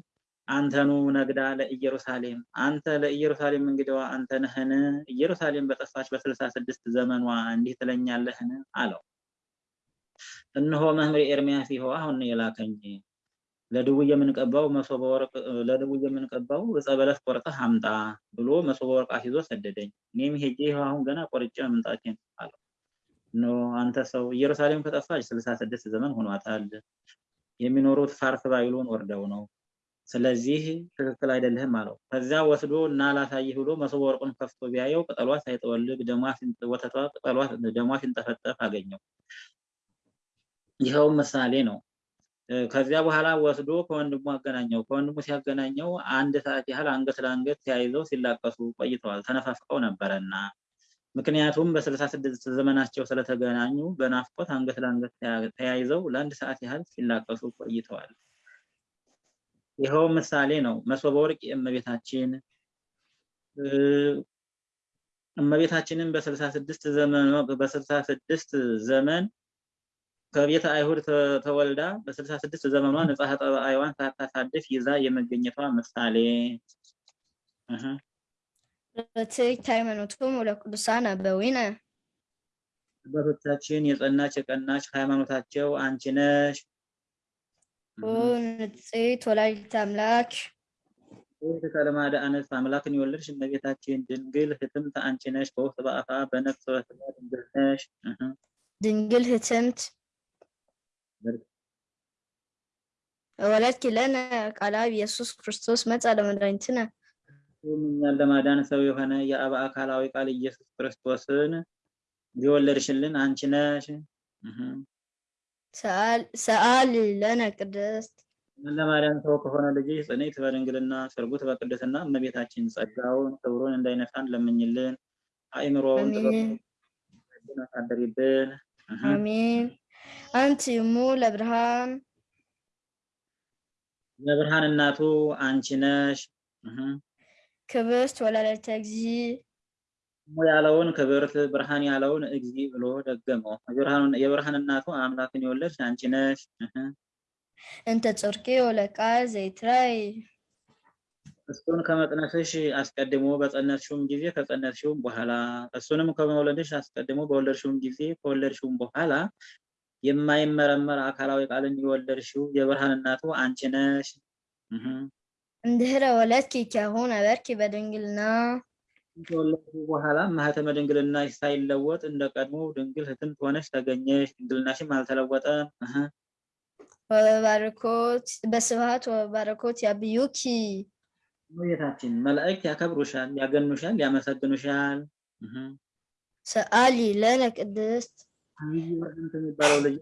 አንተኑ ነግዳ ለኢየሩሳሌም አንተ ለኢየሩሳሌም እንግዲዋ አንተ ነህን? ኢየሩሳሌም በጠፋች በስልሳ ስድስት ዘመኗ እንዲህ ትለኛለህን? አለው። እነሆ መምህር ኤርምያስ ይኸው አሁን የላከኝ ለድውይ የምንቀባው መሶበ ወርቅ ለድውይ የምንቀባው ዕፀ በለስ ቆርጠህ አምጣ ብሎ መሶበ ወርቅ አስይዞ ሰደደኝ። እኔም ሄጄ ይኸው አሁን ገና ቆርጬ መምጣቴን አለው። No አንተ ሰው ኢየሩሳሌም ከጠፋች ስልሳ ስድስት ዘመን ሆኗታል። የሚኖሩት ፋርስ ባቢሎን ወርደው ነው። ስለዚህ ትክክል አይደለህም አለው። ከዚያ ወስዶ እና ላሳይህ ብሎ መሶበ ወርቁን ከፍቶ ቢያየው ቅጠሏ ሳይጠወልግ ወተቷ ቅጠሏ ደሟ ሲንጠፈጠፍ አገኘው። ይኸውም ምሳሌ ነው። ከዚያ በኋላ ወስዶ ከወንድሙ አገናኘው። ከወንድሙ ሲያገናኘው አንድ ሰዓት ያህል አንገት ለአንገት ተያይዘው ሲላቀሱ ቆይተዋል። ተነፋፍቀው ነበረና ምክንያቱም በስልሳ ስድስት ዘመናቸው ስለተገናኙ በናፍቆት አንገት ለአንገት ተያ- ተያይዘው ለአንድ ሰዓት ያህል ሲላቀሱ ቆይተዋል። ይኸው ምሳሌ ነው። መሶበ ወርቅ የእመቤታችን እመቤታችንን በስልሳ ስድስት ዘመን በስልሳ ስድስት ዘመን ከቤተ አይሁድ ተወልዳ በስልሳ ስድስት ዘመኗ ንጽሐ ጠባይዋን ሳታሳድፍ ይዛ የመገኘቷ ምሳሌ እህ፣ ርትዕት ሃይማኖቶሙ ለቅዱሳን አበዊነ አባቶቻችን የጸናች የቀናች ሃይማኖታቸው አንቺ ነሽ። ንጽሕት ወላዲተ አምላክ ይህ ከልማደ አንስት አምላክን የወለድሽ እመቤታችን ድንግል ህትምት አንቺ ነሽ። በውስጥ በአፋ በነፍስ በስጋ ድንግል ነሽ። ድንግል ህትምት ወለድኪ ለነ ቃለ ኢየሱስ ክርስቶስ መጽአ ለመድኃኒትነ እሱም እኛን ለማዳን ሰው የሆነ የአብ አካላዊ ቃል ኢየሱስ ክርስቶስን የወለድሽልን አንቺ ነሽ። ሰአል- ለነ ቅድስት ለማዳን ሰው ከሆነ ልጅሽ ጽንዕት በድንግልና ስርጉት በቅድስና እመቤታችን ጸጋውን ክብሩን እንዳይነሳን ለምኝልን። አእምሮውን ጥበቡን አሳደሪብን። አሜን አንቲ እሙ ለብርሃን የብርሃን እናቱ አንቺ ነሽ። ክብርት ወላዲተ እግዚእ ያለውን ክብርት ብርሃን ያለውን እግዚ ብሎ ደገመው። የብርሃን- እናቱ አምላክን የወለድሽ አንቺ ነሽ። እንተ ጽርቄ ወለቃል ዘይትራይ እሱን ከመጥነስሽ አስቀድሞ በጸነስሽውም ጊዜ ከጸነስሽውም በኋላ እሱንም ከመውለድሽ አስቀድሞ በወለድሽውም ጊዜ ከወለድሽውም በኋላ የማይመረመር አካላዊ ቃልን የወለድሽው የብርሃን እናቱ አንቺ ነሽ። እንድህረ ወለድኪ ኪያሁ ነበርኪ በድንግልና ከወለድሽው በኋላ ማህተመ ድንግልና ሳይለወጥ እንደ ቀድሞ ድንግል ህትምት ሆነሽ ተገኘሽ። ድንግልናሽም አልተለወጠም። እህ፣ ወበባርኮት በስብሐት ወበባርኮት ያብዩኪ እመቤታችን መላእክት ያከብሩሻል፣ ያገኑሻል፣ ያመሰግኑሻል። ሰአሊ ለነ ቅድስት የሚባለው ልጅ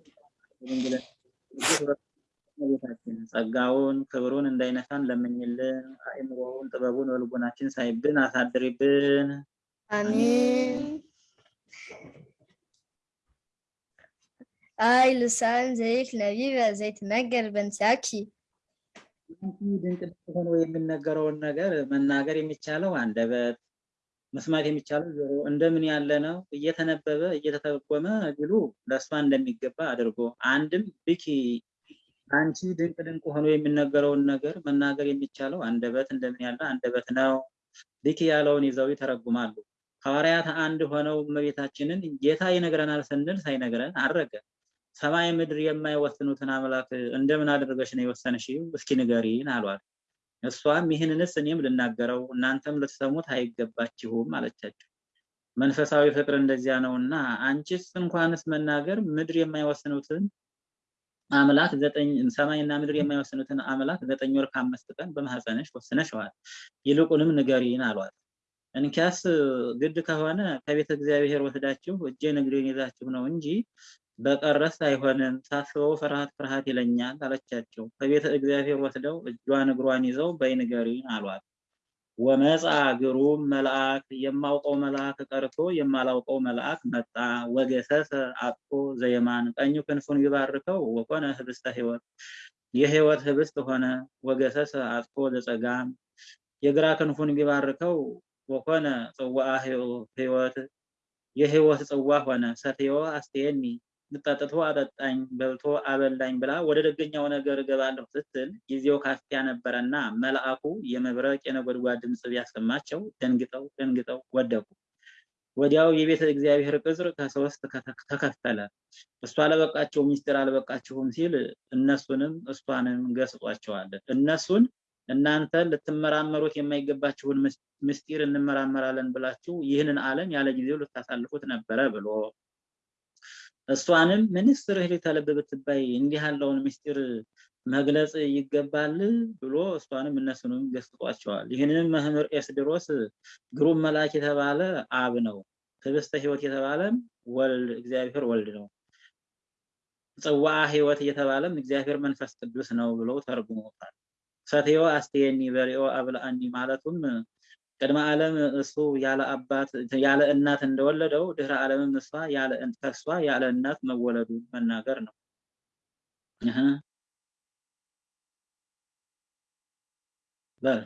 እመቤታችን ጸጋውን ክብሩን እንዳይነሳን ለምኝልን። አእምሮውን ጥበቡን በልቡናችን ሳይብን አሳድሪብን። አሜን አይ ልሳን ዘይት ነቢበ ዘይትነገር በእንቲአኪ አንቺ ድንቅ ሆኖ የሚነገረውን ነገር መናገር የሚቻለው አንደበት፣ መስማት የሚቻለው ጆሮ እንደምን ያለ ነው እየተነበበ እየተተረጎመ ቢሉ ለእሷ እንደሚገባ አድርጎ አንድም ብኪ አንቺ ድንቅ ድንቅ ሆኖ የሚነገረውን ነገር መናገር የሚቻለው አንደበት እንደምን ያለ አንደበት ነው። ብኪ ያለውን ይዘው ይተረጉማሉ። ሐዋርያት አንድ ሆነው እመቤታችንን ጌታ ይነግረናል ስንል ሳይነግረን አረገ። ሰማይ ምድር የማይወስኑትን አምላክ እንደምን አድርገሽ ነው የወሰንሽው? እስኪ ንገሪን አሏት። እሷም ይህንንስ እኔም ልናገረው እናንተም ልትሰሙት አይገባችሁም አለቻቸው። መንፈሳዊ ፍቅር እንደዚያ ነውና አንቺስ እንኳንስ መናገር ምድር የማይወስኑትን አምላክ ዘጠኝ ሰማይና ምድር የማይወስኑትን አምላክ ዘጠኝ ወር ከአምስት ቀን በማህፀንሽ ወስነሽዋል። ይልቁንም ንገሪን አሏት። እንኪያስ ግድ ከሆነ ከቤተ እግዚአብሔር ወስዳችሁ እጄን እግሬን ይዛችሁ ነው እንጂ በቀረስ አይሆንም። ሳስበው ፍርሃት ፍርሃት ይለኛል አለቻቸው። ከቤተ እግዚአብሔር ወስደው እጇን እግሯን ይዘው በይ ንገሪን አሏት። ወመጻ ግሩም መልአክ የማውቀው መልአክ ቀርቶ የማላውቀው መልአክ መጣ። ወገሰሰ አቅፎ ዘየማን ቀኙ ክንፉን ቢባርከው ወኮነ ህብስተ ሕይወት የሕይወት ህብስት ሆነ። ወገሰሰ አቅፎ ዘጸጋም የግራ ክንፉን ቢባርከው ወኮነ ጽዋአ ሕይወት የሕይወት ጽዋ ሆነ። ሰትዮ አስተየኒ ጠጥቶ አጠጣኝ በልቶ አበላኝ ብላ ወደ ደገኛው ነገር እገባለሁ ስትል ጊዜው ካፊያ ነበረና መልአኩ የመብረቅ የነጎድጓድ ድምፅ ቢያሰማቸው ደንግጠው ደንግጠው ወደቁ። ወዲያው የቤተ እግዚአብሔር ቅጽር ከሶስት ተከፈለ። እሷ አለበቃቸው ሚስጢር አለበቃችሁም ሲል እነሱንም እሷንም ገስጿቸዋል። እነሱን እናንተ ልትመራመሩት የማይገባችሁን ምስጢር እንመራመራለን ብላችሁ ይህንን ዓለም ያለ ጊዜው ልታሳልፉት ነበረ ብሎ እሷንም ምንስ ርኅራኄ ልብ ብትባይ እንዲህ ያለውን ምስጢር መግለጽ ይገባል ብሎ እሷንም እነሱንም ገስጧቸዋል። ይህንንም መምህር ኤስድሮስ ግሩም መልአክ የተባለ አብ ነው። ህብስተ ሕይወት የተባለም ወልድ እግዚአብሔር ወልድ ነው። ጽዋዐ ሕይወት እየተባለም እግዚአብሔር መንፈስ ቅዱስ ነው ብለው ተርጉሞታል። ሰትዮ አስተየኒ በሪኦ አብልአኒ ማለቱም ቅድመ ዓለም እሱ ያለ አባት ያለ እናት እንደወለደው ድህረ ዓለምም እሷ ያለ ከእሷ ያለ እናት መወለዱ መናገር ነው። በል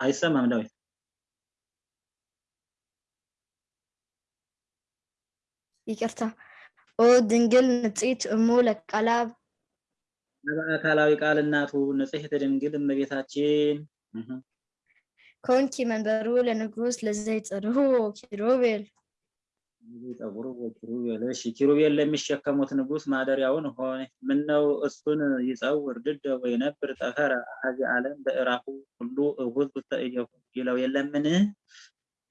አይሰማም ዳዊት። ይቅርታ። ኦ ድንግል ንጽሕት እሙ ለቃላብ በአካላዊ ቃል እናቱ ንጽሕት ድንግል እመቤታችን ኮንኪ መንበሩ ለንጉሥ ለዘይጸርሁ ኪሩቤል ጠጉሩ ኪሩቤል እሺ፣ ኪሩቤል ለሚሸከሙት ንጉሥ ማደሪያውን ሆነ። ምነው እሱን ይጸውር ድደ ወይ ነብር ጠፈረ አሐዚ ዓለም በእራፉ ሁሉ እሁዝ ውስተ እዴሁ ይለው የለምን?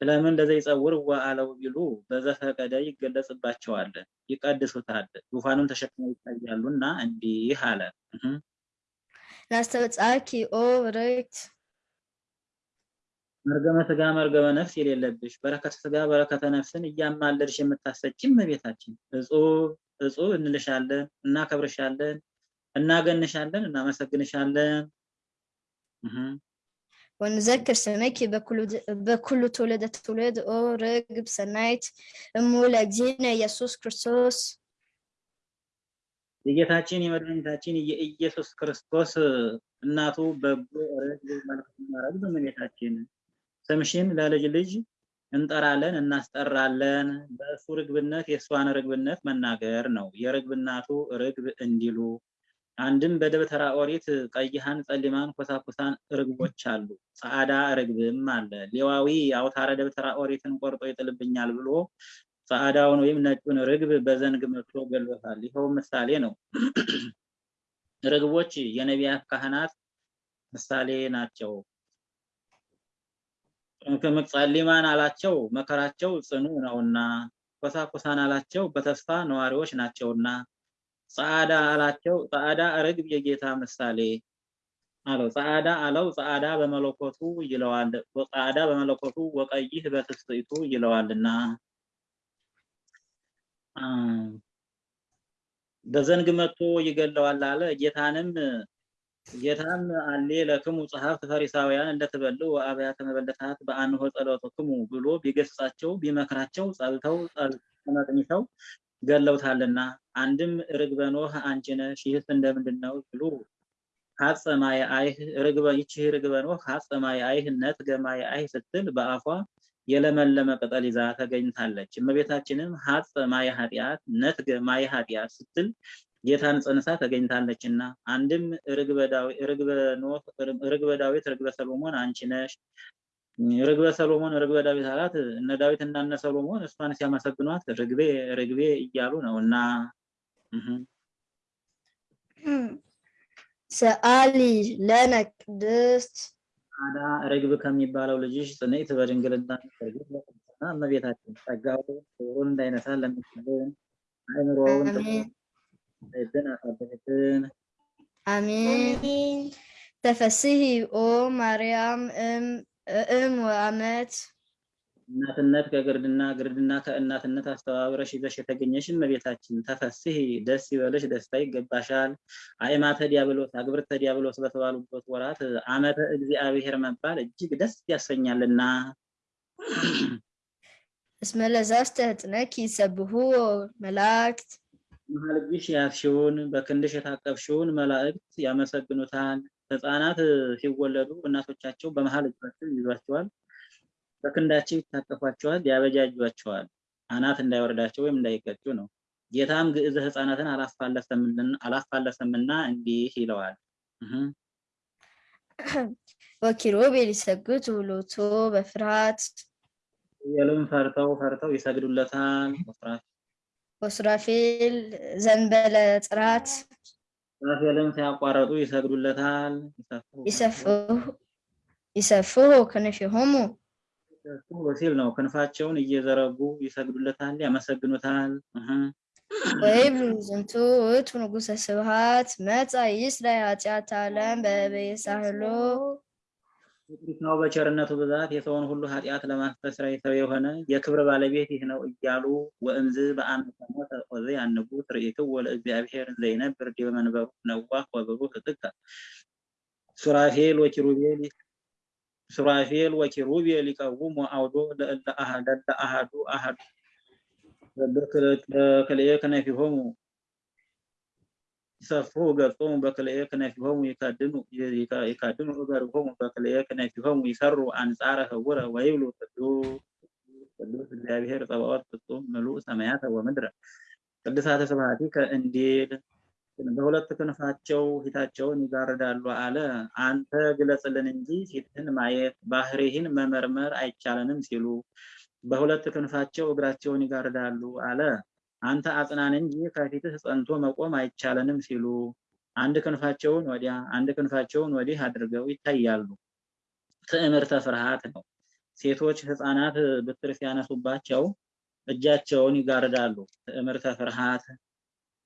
ስለምን ለዘይጸውር ወአለው ቢሉ በዘፈቀደ ይገለጽባቸዋል፣ ይቀድሱታል፣ ዙፋኑን ተሸክመው ይታያሉና እንዲህ አለ። ናስተበጻኪ ኦ ርክት መርገመ ስጋ መርገመ ነፍስ የሌለብሽ በረከተ ስጋ በረከተ ነፍስን እያማለድሽ የምታሰጪ እመቤታችን እጹብ እጹብ እንልሻለን፣ እናከብርሻለን፣ እናገንሻለን፣ እናመሰግንሻለን። ወንዘክር ስመኪ በኩሉ ትውልደ ትውልድ ኦ ርግብ ሰናይት እሙ ለእግዚእነ ኢየሱስ ክርስቶስ የጌታችን የመድኃኒታችን የኢየሱስ ክርስቶስ እናቱ በጎ መልካም ርግብ እመቤታችን ስምሽን ለልጅ ልጅ እንጠራለን እናስጠራለን። በእሱ ርግብነት የእሷን ርግብነት መናገር ነው። የርግብ እናቱ ርግብ እንዲሉ አንድም በደብተራ ኦሪት ቀይሃን፣ ጸሊማን፣ ኮሳኩሳን ርግቦች አሉ። ጸዓዳ ርግብም አለ። ሌዋዊ አውታረ ደብተራ ኦሪትን ቆርጦ ይጥልብኛል ብሎ ጸዓዳውን ወይም ነጩን ርግብ በዘንግ መትቶ ገሎታል። ይኸው ምሳሌ ነው። ርግቦች የነቢያት ካህናት ምሳሌ ናቸው። ጸሊማን አላቸው መከራቸው ጽኑ ነውና፣ ኮሳኩሳን አላቸው በተስፋ ነዋሪዎች ናቸውና፣ ጸዓዳ አላቸው ጸዓዳ ርግብ የጌታ ምሳሌ አለው። ጸዓዳ አለው ጸዓዳ በመለኮቱ ይለዋል። ጸዓዳ በመለኮቱ ወቀይህ በትስብእቱ ይለዋልና በዘንግ መጥቶ ይገለዋል አለ። ጌታንም ጌታም አሌ ለክሙ ጸሐፍት ፈሪሳውያን እንደተበሉ አብያተ መበለታት በአንሆ ጸሎትክሙ ብሎ ቢገስጻቸው ቢመክራቸው ጸልተው ተመቅኝተው ገለውታልና። አንድም ርግበ ኖህ አንቺ ነሽ ይህስ እንደምንድን ነው ብሉ ሀጸ ማየ አይህ ርግበ ይቺ ርግበ ኖህ ሀጸ ማየ አይህ ነትገ ማየ አይህ ስትል በአፏ የለመለመ ቅጠል ይዛ ተገኝታለች። እመቤታችንም ሀጸ ማየ ኃጢአት ነትገ ማየ ኃጢአት ስትል ጌታን ጸንሳ ተገኝታለችና አንድም ርግበ ዳዊት ርግበ ሰሎሞን አንቺ ነሽ። ርግበ ሰሎሞን ርግበ ዳዊት አላት። እነ ዳዊት እና እነ ሰሎሞን እሷን ሲያመሰግኗት ርግቤ ርግቤ እያሉ ነው እና ሰአሊ ለነ ቅድስት አዳ ርግብ ከሚባለው ልጅሽ ጽንዕት በድንግልና ርግብ ለቅድስና እመቤታችን ጸጋው ክብሩን እንዳይነሳ ለምትልን አእምሮውን ጥበብን አሳደረችን። አሜን። ተፈስሒ ኦ ማርያም እም ወአመት እናትነት ከግርድና ግርድና ከእናትነት አስተባብረሽ ይዘሽ የተገኘሽ እመቤታችን ተፈስሒ ደስ ይበልሽ፣ ደስታ ይገባሻል። አእማተ ዲያብሎስ አግብርተ ዲያብሎስ በተባሉበት ወራት አመተ እግዚአብሔር መባል እጅግ ደስ ያሰኛልና። እስመ ለዛስተ ህጥነኪ ይሰብሑ መላእክት መሀል እጅሽ ያዝሽውን በክንድሽ የታቀፍሽውን መላእክት ያመሰግኑታል። ሕፃናት ሲወለዱ እናቶቻቸው በመሀል እጃቸው ይዟቸዋል፣ በክንዳቸው ይታቀፏቸዋል፣ ያበጃጇቸዋል አናት እንዳይወርዳቸው ወይም እንዳይቀጩ ነው። ጌታም ግዕዘ ሕፃናትን አላፋለሰምና እንዲህ ይለዋል። ወኪሩቤል ይሰግዱ ሎቱ በፍርሃት ኪሩቤልም ፈርተው ፈርተው ይሰግዱለታል። ወሱራፌል ዘንበለ ጽራት ሱራፌልም ሲያቋረጡ ይሰግዱለታል። ይሰፍሑ ክንፊሆሙ ሲል ነው። ክንፋቸውን እየዘረጉ ይሰግዱለታል፣ ያመሰግኑታል። ወይብሉ ዝንቱ ውእቱ ንጉሠ ስብሐት መጻ ይስረይ ኃጢአተ ዓለም በበየ ሳህሎ ነው በቸርነቱ ብዛት የሰውን ሁሉ ኃጢአት ለማስተስረይ ሰው የሆነ የክብር ባለቤት ይህ ነው እያሉ ወእምዝ በአመተ ሞተ ዖዝያን ንጉሥ ርኢክዎ ለእግዚአብሔር ዘይነብር ዲበ መንበሩ ነዋህ ወብሩህ ጥቀ ሱራፌል ወኪሩቤል ሱራፌል ወኪሩቤል ይቀውሙ አውዶ ለእለ አሐ- ለእለ አሐዱ አሐዱ በክልኤ ክነፊሆሙ ይሰፍሑ ገጾሙ በክልኤ ክነፊሆሙ ይከድኑ ይከድኑ እገሪሆሙ በክልኤ ክነፊሆሙ ይሰሩ አንጻረ ህቡረ ወይብሉ ቅዱስ እግዚአብሔር ጸባኦት ፍጹም ምሉእ ሰማያተ ወምድረ ቅድሳተ ስብሐቲከ እንዲል በሁለት ክንፋቸው ፊታቸውን ይጋርዳሉ አለ። አንተ ግለጽልን እንጂ ፊትህን ማየት ባህሪህን መመርመር አይቻለንም ሲሉ በሁለት ክንፋቸው እግራቸውን ይጋርዳሉ አለ። አንተ አጽናን እንጂ ከፊትህ ጸንቶ መቆም አይቻለንም ሲሉ አንድ ክንፋቸውን ወዲያ አንድ ክንፋቸውን ወዲህ አድርገው ይታያሉ። ትዕምርተ ፍርሃት ነው። ሴቶች ህፃናት ብትር ሲያነሱባቸው እጃቸውን ይጋርዳሉ። ትዕምርተ ፍርሃት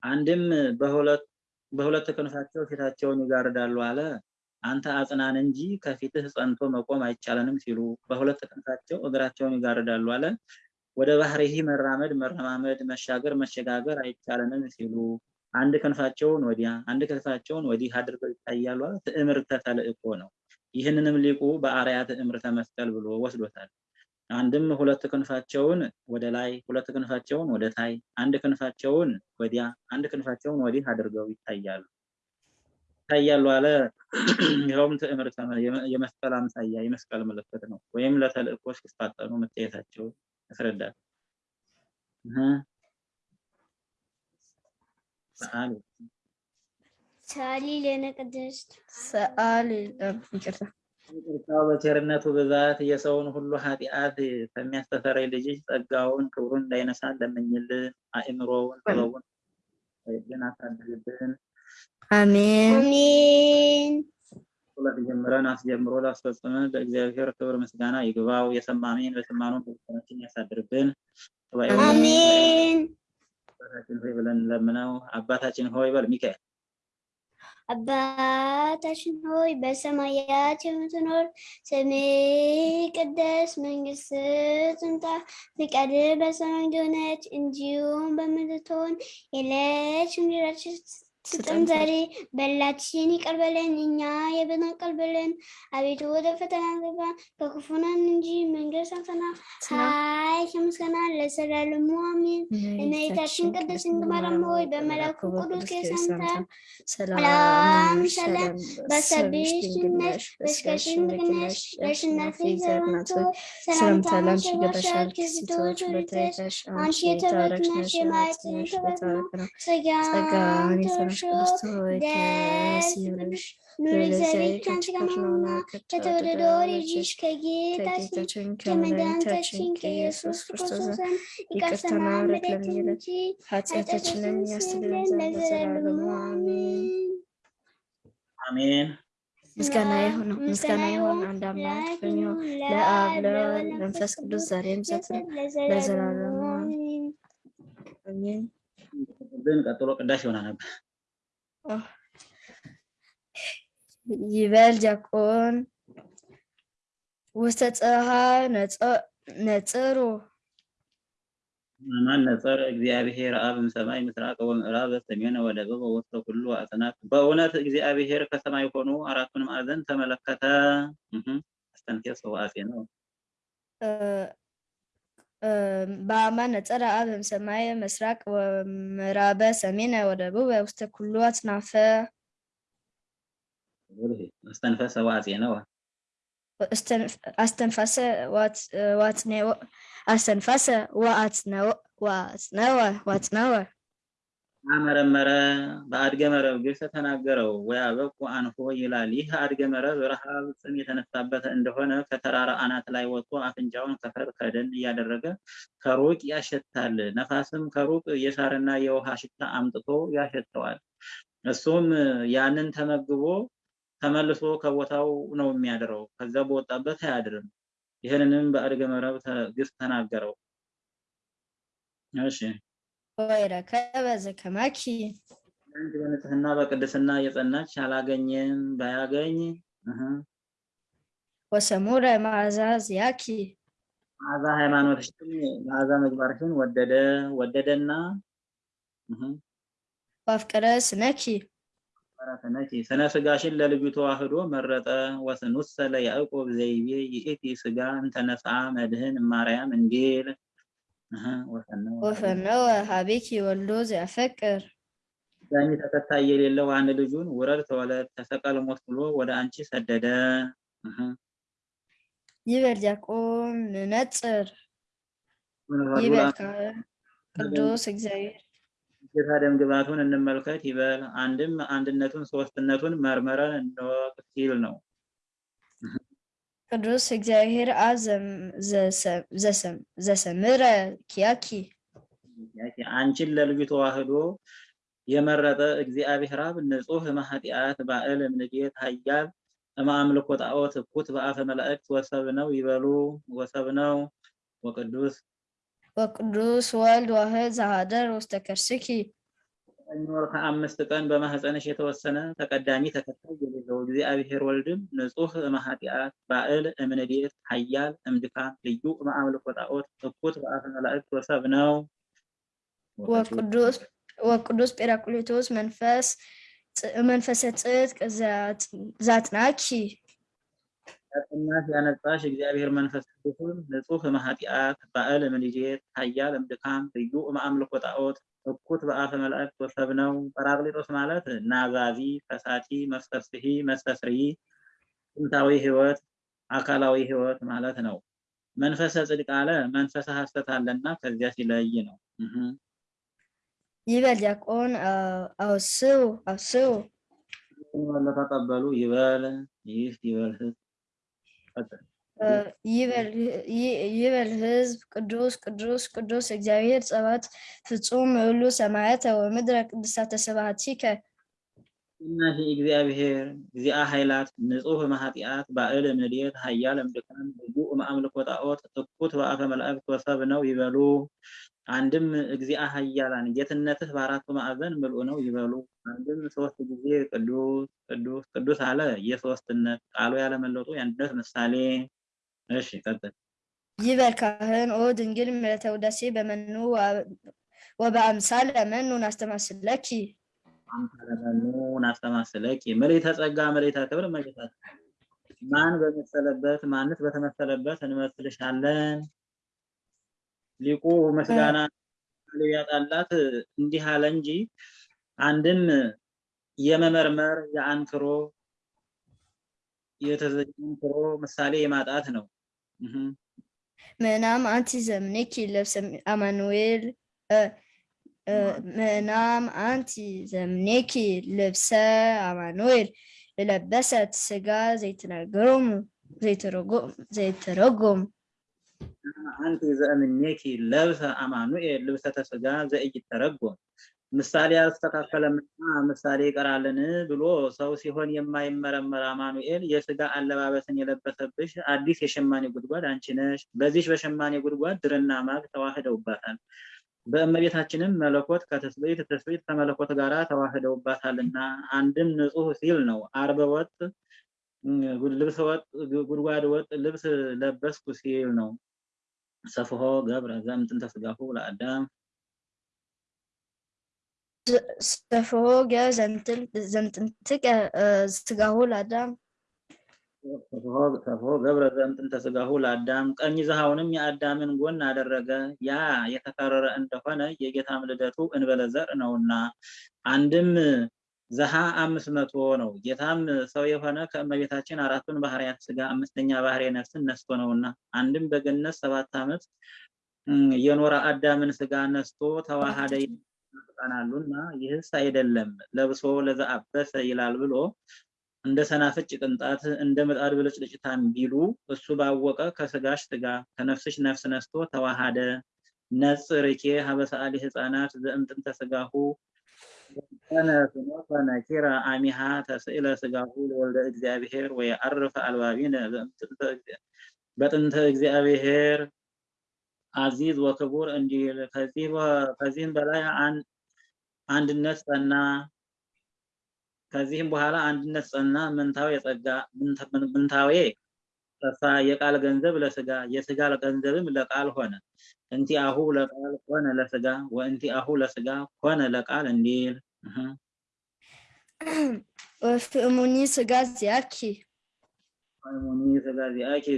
አንድም በሁለት በሁለት ክንፋቸው ፊታቸውን ይጋርዳሉ አለ። አንተ አጽናን እንጂ ከፊትህ ጸንቶ መቆም አይቻለንም ሲሉ በሁለት ክንፋቸው እግራቸውን ይጋርዳሉ አለ። ወደ ባህሪህ መራመድ መረማመድ መሻገር መሸጋገር አይቻለንም ሲሉ አንድ ክንፋቸውን ወዲያ አንድ ክንፋቸውን ወዲህ አድርገው ይታያሉ ትዕምርተ ተልእኮ ነው። ይህንንም ሊቁ በአርያ ትዕምርተ መስቀል ብሎ ወስዶታል። አንድም ሁለት ክንፋቸውን ወደ ላይ ሁለት ክንፋቸውን ወደ ታይ አንድ ክንፋቸውን ወዲያ አንድ ክንፋቸውን ወዲህ አድርገው ይታያሉ ይታያሉ አለ። ይኸውም ትዕምርተ የመስቀል አምሳያ የመስቀል ምልክት ነው። ወይም ለተልእኮ ሲፋጠኑ መታየታቸው ያስረዳል። እህ ሰአሊ ለነ ቅድስት ሰአሊ ይቅርታ በቸርነቱ ብዛት የሰውን ሁሉ ኃጢአት ከሚያስተሰርይ ልጅሽ ጸጋውን ክብሩን እንዳይነሳ ለምኝልን። አእምሮውን ጥበቡን ግን አሳድርብን። አሜን አሜን ሁለት ጀምረን አስጀምሮ ላስፈጽመን ለእግዚአብሔር ክብር ምስጋና ይግባው። የሰማሜን በሰማነው በልቦናችን ያሳድርብን። አሜን አባታችን ሆይ ብለን ለምነው። አባታችን ሆይ በል ሚካኤል አባታችን ሆይ በሰማያት የምትኖር ስምህ ይቀደስ፣ መንግስትህ ትምጣ፣ ፈቃድህ በሰማይ እንደሆነች እንዲሁም በምድር ትሁን። የዕለት እንጀራችንን ስጠን ዛሬ፣ በደላችንን ይቅር በለን እኛ የምንቀበልን፣ አቤቱ ወደ ፈተና አታግባን ከክፉ ነን እንጂ መንግስት ያንተ ናት፣ ኃይል ምስጋና ለዘላለሙ አሜን። እመቤታችን ቅድስት ድንግል ማርያም ሆይ በመልአኩ ቅዱስ ሰላምታ ሰላም ሰላም በሰብሽ ነሽ በስጋሽም ድንግል ነሽ የአሸናፊ ዘር ናት ሆይ ሰላምታ ላንቺ ይገባሻል። ከሴቶች በተለይተሽ አንቺ የተባረክሽ ነሽ፣ የማኅፀንሽ ፍሬ የተባረከ ነው። ጸጋን የተመላሽ ቅድስት ሆይ ደስ ይበልሽ፣ ኑር እግዚአብሔር ከአንቺ ጋር ነውና ከተወደደው ልጅሽ ከጌታችን ከመድኃኒታችን ከኢየሱስ ክርስቶስ ዘንድ ይቅርታና ምሕረት ለምኝልን እንጂ ኃጢአታችንን ያስተሰርይልን ዘንድ ለዘላለሙ አሜን። አሜን። ምስጋና ይሁን ምስጋና ይሁን አንድ አምላክ በሚሆን ለአብ ለወልድ ለመንፈስ ቅዱስ ዛሬም ዘወትርም ለዘላለሙ አሜን። ግን ቀጥሎ ቅዳሴ ይሆና ነበር። ይበል ዲያቆን ውስተ ፀሐይ ነጽሩ ማን ነጸር እግዚአብሔር አብ እምሰማይ ምስራቅ ወምዕራብ በሰሜን ወደቡብ ወውስተ ኩሉ አጽናፍ። በእውነት እግዚአብሔር ከሰማይ ሆኖ አራቱን ማዕዘን ተመለከተ። አስተንቴስ ሰዋሴ ነው። በአማን ነጸረ አብ እምሰማይ ምስራቅ ወምዕራበ ሰሜነ ወደቡብ ውስተ ኩሉ አጽናፈ አስተንፈስ ሰዋሴ ነው። አስተንፋሰ ዋጽኔወ አስተንፋሰ ወአጽነወ ዋጽነወ አመረመረ በአድገ መረብ ግብፅ ተናገረው ወያበቁ አንፎ ይላል። ይህ አድገ መረብ ረሃብ ጽም የተነሳበት እንደሆነ ከተራራ አናት ላይ ወጥቶ አፍንጫውን ከፈር ከደን እያደረገ ከሩቅ ያሸታል። ነፋስም ከሩቅ የሳርና የውሃ ሽታ አምጥቶ ያሸተዋል። እሱም ያንን ተመግቦ ተመልሶ ከቦታው ነው የሚያድረው። ከዛ በወጣበት አያድርም። ይህንንም በአድገ መረብ ግብፅ ተናገረው። እሺ ወይረከበ ዘከማኪ አንቺ በንጽህና በቅድስና የጸናች አላገኘም ባያገኝ። ወሰሙረ መዓዛ ዚአኪ መዓዛ ሃይማኖትሽን መዓዛ ምግባርሽን ወደደ ወደደና ወአፍቀረ ስነኪ። በረከነኪ ስነ ስጋሽን ለልጁ ተዋህዶ መረጠ። ወስኑሰ ለያዕቆብ ዘይቤ ይእቲ ስጋ እንተነሳ መድህን ማርያም እንዲል ወፈነወ ሀቤኪ ወልዶ ዘያፈቅር ዳኒ ተከታይ የሌለው አንድ ልጁን ውረድ ተወለድ ተሰቀል ሞት ብሎ ወደ አንቺ ሰደደ። ይበል ዲያቆን ንነጽር ይበል ቅዱስ እግዚአብሔር ጌታ ደም ግባቱን እንመልከት ይበል። አንድም አንድነቱን ሶስትነቱን መርመረን እንወቅ ሲል ነው። ቅዱስ እግዚአብሔር አብ ዘሰምረ ኪያኪ። አንቺን ለልጁ ተዋህዶ የመረጠ እግዚአብሔር አብ ንጹሕ እምኃጢአት ባእል እምንዴት ኃያል እምአምልኮ ጣዖት እኩት በአፈ መላእክት ወሰብ ነው ይበሉ ወሰብ ነው። ወቅዱስ ወቅዱስ ወልድ ዋህድ ዘሃደር ውስተ ከርስኪ ዘጠኝ ወር ከአምስት ቀን በማህፀንሽ የተወሰነ ተቀዳሚ ተከታይ የሌለው እግዚአብሔር ወልድም ንጹሕ እምኃጢአት ባእል እምንዴት ኃያል እምድካም ልዩ እምአምልኮ ጣዖት እኩት በአፈ መላእክት ወሰብ ነው። ወቅዱስ ወቅዱስ ጴራቅሊጦስ መንፈስ ፅ- መንፈሰ ጽድቅ ዛት- ዛትናኪ ያጸናሽ ያነጻሽ እግዚአብሔር መንፈስ ቅዱስን ንጹሕ እምኃጢአት ባእል እምንዴት ኃያል እምድካም ልዩ እምአምልኮ ጣዖት እኩት በአፈ መላእክት ወሰብ ነው። ጰራቅሊጦስ ማለት ናዛዚ፣ ፈሳቲ፣ መስተስሒ፣ መስተስሪ ጥንታዊ ሕይወት አካላዊ ሕይወት ማለት ነው። መንፈሰ ጽድቅ አለ መንፈሰ ሐሰት አለና ከዚያ ሲለይ ነው። ይበል ዲያቆን አውስው አውስው ወለ ተቀበሉ ይበል ይህ ይበል ህዝብ ይበል ህዝብ ቅዱስ ቅዱስ ቅዱስ እግዚአብሔር ጸባኦት ፍጹም ሁሉ ሰማያተ ወምድረ ቅድሳተ ስብሐቲከ እናሂ እግዚአብሔር እግዚአ ኃይላት ንጹሕ እምኃጢአት ባእል እምንዴት ኃያል እምድካም ልዩ እምአምልኮ ጣዖት እኩት በአፈ መላእክት ወሰብ ነው ይበሉ። አንድም እግዚአ ኃያላን ጌትነትህ በአራቱ ማዕዘን ምልኡ ነው ይበሉ። አንድም ሶስት ጊዜ ቅዱስ ቅዱስ ቅዱስ አለ የሶስትነት ቃሉ ያለመለጡ የአንድነት ምሳሌ። እሺ ቀጥል። ይበል ካህን ኦ ድንግል ምሕረተ ውዳሴ በመኑ ወበአምሳለ መኑ ናስተማስለኪ አምሳለ መኑ ናስተማስለኪ ምልዕተ ጸጋ ምልዕተ ክብር እመቤታችን ማን በመሰለበት ማንስ በተመሰለበት እንመስልሻለን። ሊቁ ምስጋና ሊያጣላት እንዲህ አለ እንጂ አንድም የመመርመር የአንክሮ የተዘንክሮ ምሳሌ የማጣት ነው። ምናም አንቲ ዘምኔኪ ልብሰ አማኑኤል ምናም አንቲ ዘምኔኪ ልብሰ አማኑኤል ለለበሰት ስጋ ዘይትነግሮሙ ዘይትረጎ- ዘይትረጎም አንቲ ዘእምኔኪ ለብሰ አማኑኤል ልብሰተ ሥጋ ዘኢይተረጎም ምሳሌ አልተስተካከለምና ምሳሌ ይቀራልን ብሎ ሰው ሲሆን የማይመረመር አማኑኤል የሥጋ አለባበስን የለበሰብሽ አዲስ የሸማኔ ጉድጓድ አንቺ ነሽ። በዚች በሸማኔ ጉድጓድ ድርና ማግ ተዋህደውባታል። በእመቤታችንም መለኮት ከትስብእት ትስብእት ከመለኮት ጋር ተዋህደውባታልና አንድም ንጹሕ ሲል ነው። አርበ ወጥ ልብሰ ወጥ ጉድጓድ ወጥ ልብስ ለበስኩ ሲል ነው። ሰፍሖ ገብረ ዘእምጥንተ ሥጋሁ ለአዳም ሰፍሖ ገ ዘምጥንትቀ ስጋሁ ለአዳም። ሰፍሖ ገብረ ዘእምጥንተ ሥጋሁ ለአዳም። ቀኝ ዘሃውንም የአዳምን ጎን አደረገ። ያ የተከረረ እንደሆነ የጌታም ልደቱ እንበለ ዘር ነውና። አንድም ዘሃ አምስት መቶ ነው። ጌታም ሰው የሆነ ከእመቤታችን አራቱን ባህርያት ሥጋ አምስተኛ ባህርየ ነፍስን ነስቶ ነውና። አንድም በገነት ሰባት ዓመት የኖረ አዳምን ሥጋ ነስቶ ተዋሃደ ይናፍቃናሉና ይህስ አይደለም። ለብሶ ለዘአበሰ ይላል ብሎ እንደ ሰናፍጭ ቅንጣት እንደ ምጣድ ብልጭልጭታም ቢሉ እሱ ባወቀ ከስጋሽ ስጋ ከነፍስሽ ነፍስ ነስቶ ተዋሃደ። ነጽርኬ ሀበሰአሊ ህፃናት ዘእምጥንተ ስጋሁ። ነኪረ አሚሃ ተስእለ ስጋሁ ለወልደ እግዚአብሔር ወየዐርፍ አልባቢነ በጥንተ እግዚአብሔር። አዚዝ ወክቡር እንዲል ከዚህም በላይ አንድነት ጸና። ከዚህም በኋላ አንድነት ጸና። ምንታዌ የጸጋ ምንታዌ ጠፋ። የቃል ገንዘብ ለስጋ የስጋ ገንዘብም ለቃል ሆነ። እንቲአሁ ለቃል ኮነ ለስጋ ወእንቲአሁ ለስጋ ኮነ ለቃል እንዲል ወፍእሙኒ ስጋ ዚአኪ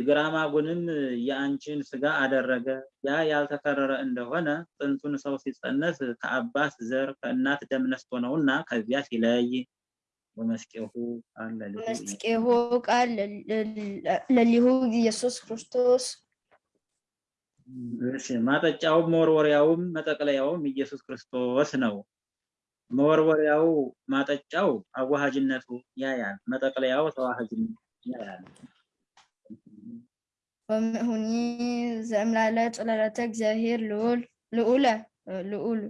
ግራማጉንም የአንቺን ስጋ አደረገ። ያ ያልተከረረ እንደሆነ ጥንቱን ሰው ሲጸነስ ከአባት ዘር ከእናት ደም ነስቶ ነውና ከዚያ ሲለይ ወመስቄሁ መስቄሁ ቃል ለሊሁ ኢየሱስ ክርስቶስ ማጠጫውም መወርወሪያውም መጠቅለያውም ኢየሱስ ክርስቶስ ነው። መወርወሪያው ማጠጫው አዋሃጅነቱ ያያል፣ መጠቅለያው ተዋሃጅነቱ ወምእሁኒ ዘእምላለ ጽለለተ እግዚአብሔር ልዑል ልዑለ ልዑል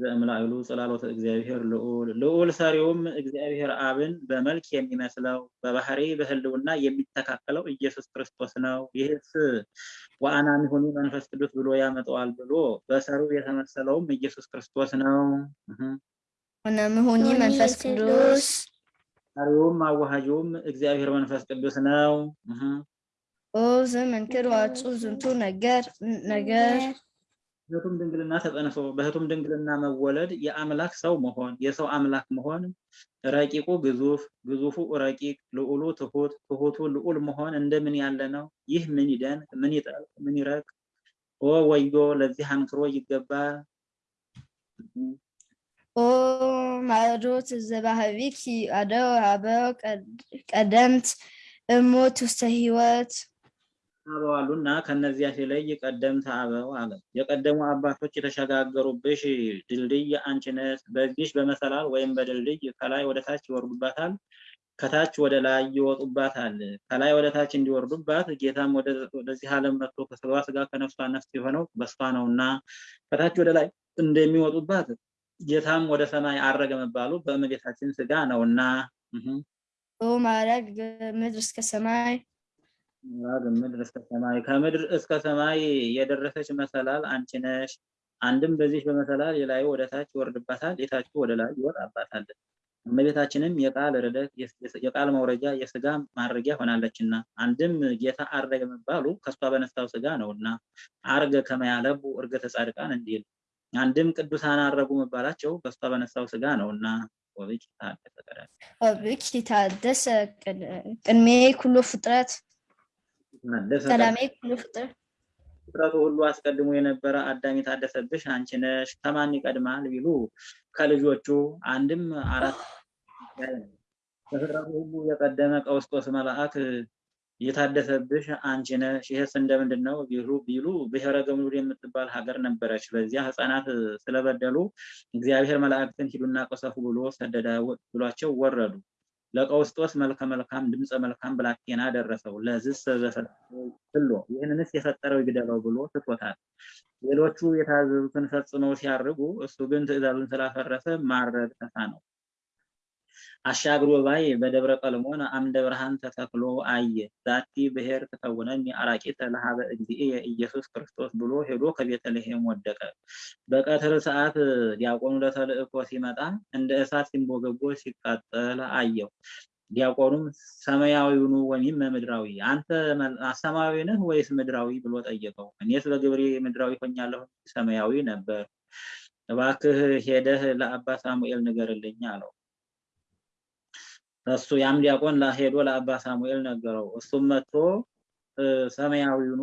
ዘእምላእሉ ጽላሎተ እግዚአብሔር ልዑል ልዑል ሰሪውም እግዚአብሔር አብን በመልክ የሚመስለው በባህሪ በህልውና የሚተካከለው ኢየሱስ ክርስቶስ ነው። ይህስ ወአናሚሁኒ መንፈስ ቅዱስ ብሎ ያመጣዋል ብሎ በሰሪው የተመሰለውም ኢየሱስ ክርስቶስ ነው። ወነምሁኒ መንፈስ ቅዱስ ሰሪውም አዋሃጂውም እግዚአብሔር መንፈስ ቅዱስ ነው። ኦ ዘመንክር ዋጹ ዝንቱ ነገር ነገር በህቱም ድንግልና ተጸንሶ በህቱም ድንግልና መወለድ የአምላክ ሰው መሆን የሰው አምላክ መሆን ረቂቁ ግዙፍ ግዙፉ ረቂቅ ልዑሉ ትሁት ትሁቱ ልዑል መሆን እንደምን ያለ ነው? ይህ ምን ይደንቅ ምን ይጠልቅ ምን ይረቅ ኦ ወዮ ለዚህ አንክሮ ይገባል። ኦ ማዕዶት ዘባህቢኪ አደው አበው ቀደምት እሞት ውስተ ህይወት አበው አሉና ከነዚያ ሲለይ ቀደምት አበው አለ። የቀደሙ አባቶች የተሸጋገሩብሽ ድልድይ አንቺ ነሽ። በዚህሽ በመሰላል ወይም በድልድይ ከላይ ወደ ታች ይወርዱባታል፣ ከታች ወደ ላይ ይወጡባታል። ከላይ ወደ ታች እንዲወርዱባት ጌታም ወደዚህ ዓለም መጥቶ ከስጋዋ ስጋ ከነፍሷ ነፍስ የሆነው በሷ ነውና ከታች ወደ ላይ እንደሚወጡባት ጌታም ወደ ሰማይ አረገ መባሉ በእመቤታችን ስጋ ነውና። ማዕረግ ምድር እስከ ሰማይ። ምድር እስከ ሰማይ። ከምድር እስከ ሰማይ የደረሰች መሰላል አንቺ ነሽ። አንድም በዚህ በመሰላል የላዩ ወደ ታች ይወርድባታል፣ የታቹ ወደ ላይ ይወጣባታል። እመቤታችንም የቃል ርደት የቃል መውረጃ የስጋ ማድረጊያ ሆናለችና። አንድም ጌታ አረገ መባሉ ከሷ በነሳው ስጋ ነውና። አርገ ከመያለቡ እርገተ ጻድቃን እንዲል አንድም ቅዱሳን አረጉ መባላቸው በሷ በነሳው ስጋ ወብኪ ታደሰ ቀዳሚ ወብኪ ታደሰ ቅድሜ ኩሉ ፍጥረት ቀዳሜ ኩሉ ፍጥረት። ፍጥረቱ ሁሉ አስቀድሞ የነበረ አዳም የታደሰብሽ አንቺ ነሽ። ከማን ይቀድማል ቢሉ ከልጆቹ አንድም አራት ከፍጥረቱ ሁሉ የቀደመ ቀውስጦስ መልአክ የታደሰብሽ አንቺ ነሽ። ይህስ እንደምንድን ነው ቢሉ ቢሉ ብሔረ ገምዱል የምትባል ሀገር ነበረች። በዚያ ሕፃናት ስለበደሉ እግዚአብሔር መላእክትን ሂዱና ቀሰፉ ብሎ ሰደደ ብሏቸው ወረዱ። ለቀውስጦስ መልከ መልካም ድምፀ መልካም ብላቴና ደረሰው። ለዝስ ብሎ ይህንንስ የፈጠረው ይግደለው ብሎ ትቶታል። ሌሎቹ የታዘዙትን ፈጽመው ሲያርጉ እሱ ግን ትእዛዙን ስላፈረሰ ማረድ ተሳነው። አሻግሮ ባይ በደብረ ቀልሞን አምደ ብርሃን ተተክሎ አየ። ዛቲ ብሔር ትከውነኒ አራቂተ ኀበ እግዚእየ ኢየሱስ ክርስቶስ ብሎ ሄዶ ከቤተልሔም ወደቀ። በቀትር ሰዓት ዲያቆኑ ለተልእኮ ሲመጣ እንደ እሳት ሲንቦገቦ ሲቃጠል አየው። ዲያቆኑም ሰማያዊኑ ወሚመ ምድራዊ አንተ ሰማያዊ ነህ ወይስ ምድራዊ ብሎ ጠየቀው። እኔስ በግብሬ ምድራዊ ሆኛለሁ ሰማያዊ ነበር። እባክህ ሄደህ ለአባ ሳሙኤል ንገርልኝ አለው። እሱ ያም ዲያቆን ሄዶ ለአባ ሳሙኤል ነገረው። እሱም መጥቶ ሰማያዊውኑ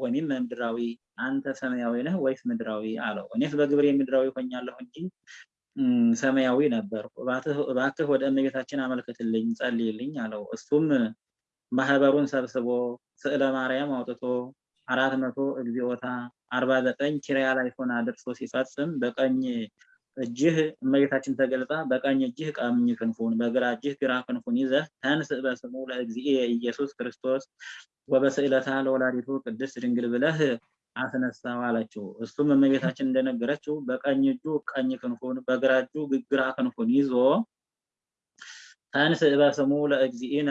ወይም ምድራዊ አንተ ሰማያዊ ነህ ወይስ ምድራዊ አለው። እኔስ በግብሬ ምድራዊ ሆኛለሁ እንጂ ሰማያዊ ነበር። እባክህ ወደ እመቤታችን አመልክትልኝ ጸልይልኝ አለው። እሱም ማህበሩን ሰብስቦ ስዕለ ማርያም አውጥቶ አራት መቶ እግዚኦታ አርባ ዘጠኝ ኪርያ ላይሶን አድርሶ ሲፈጽም በቀኝ እጅህ እመቤታችን ተገልጻ በቀኝ እጅህ ቀኝ ክንፉን በግራ እጅህ ግራ ክንፉን ይዘህ ተንሥእ በስሙ ለእግዚእየ ኢየሱስ ክርስቶስ ወበስዕለታ ለወላዲቱ ቅድስት ድንግል ብለህ አስነሳው አለችው። እሱም እመቤታችን እንደነገረችው በቀኝ እጁ ቀኝ ክንፉን በግራ እጁ ግራ ክንፉን ይዞ ተንሥእ በስሙ ለእግዚእነ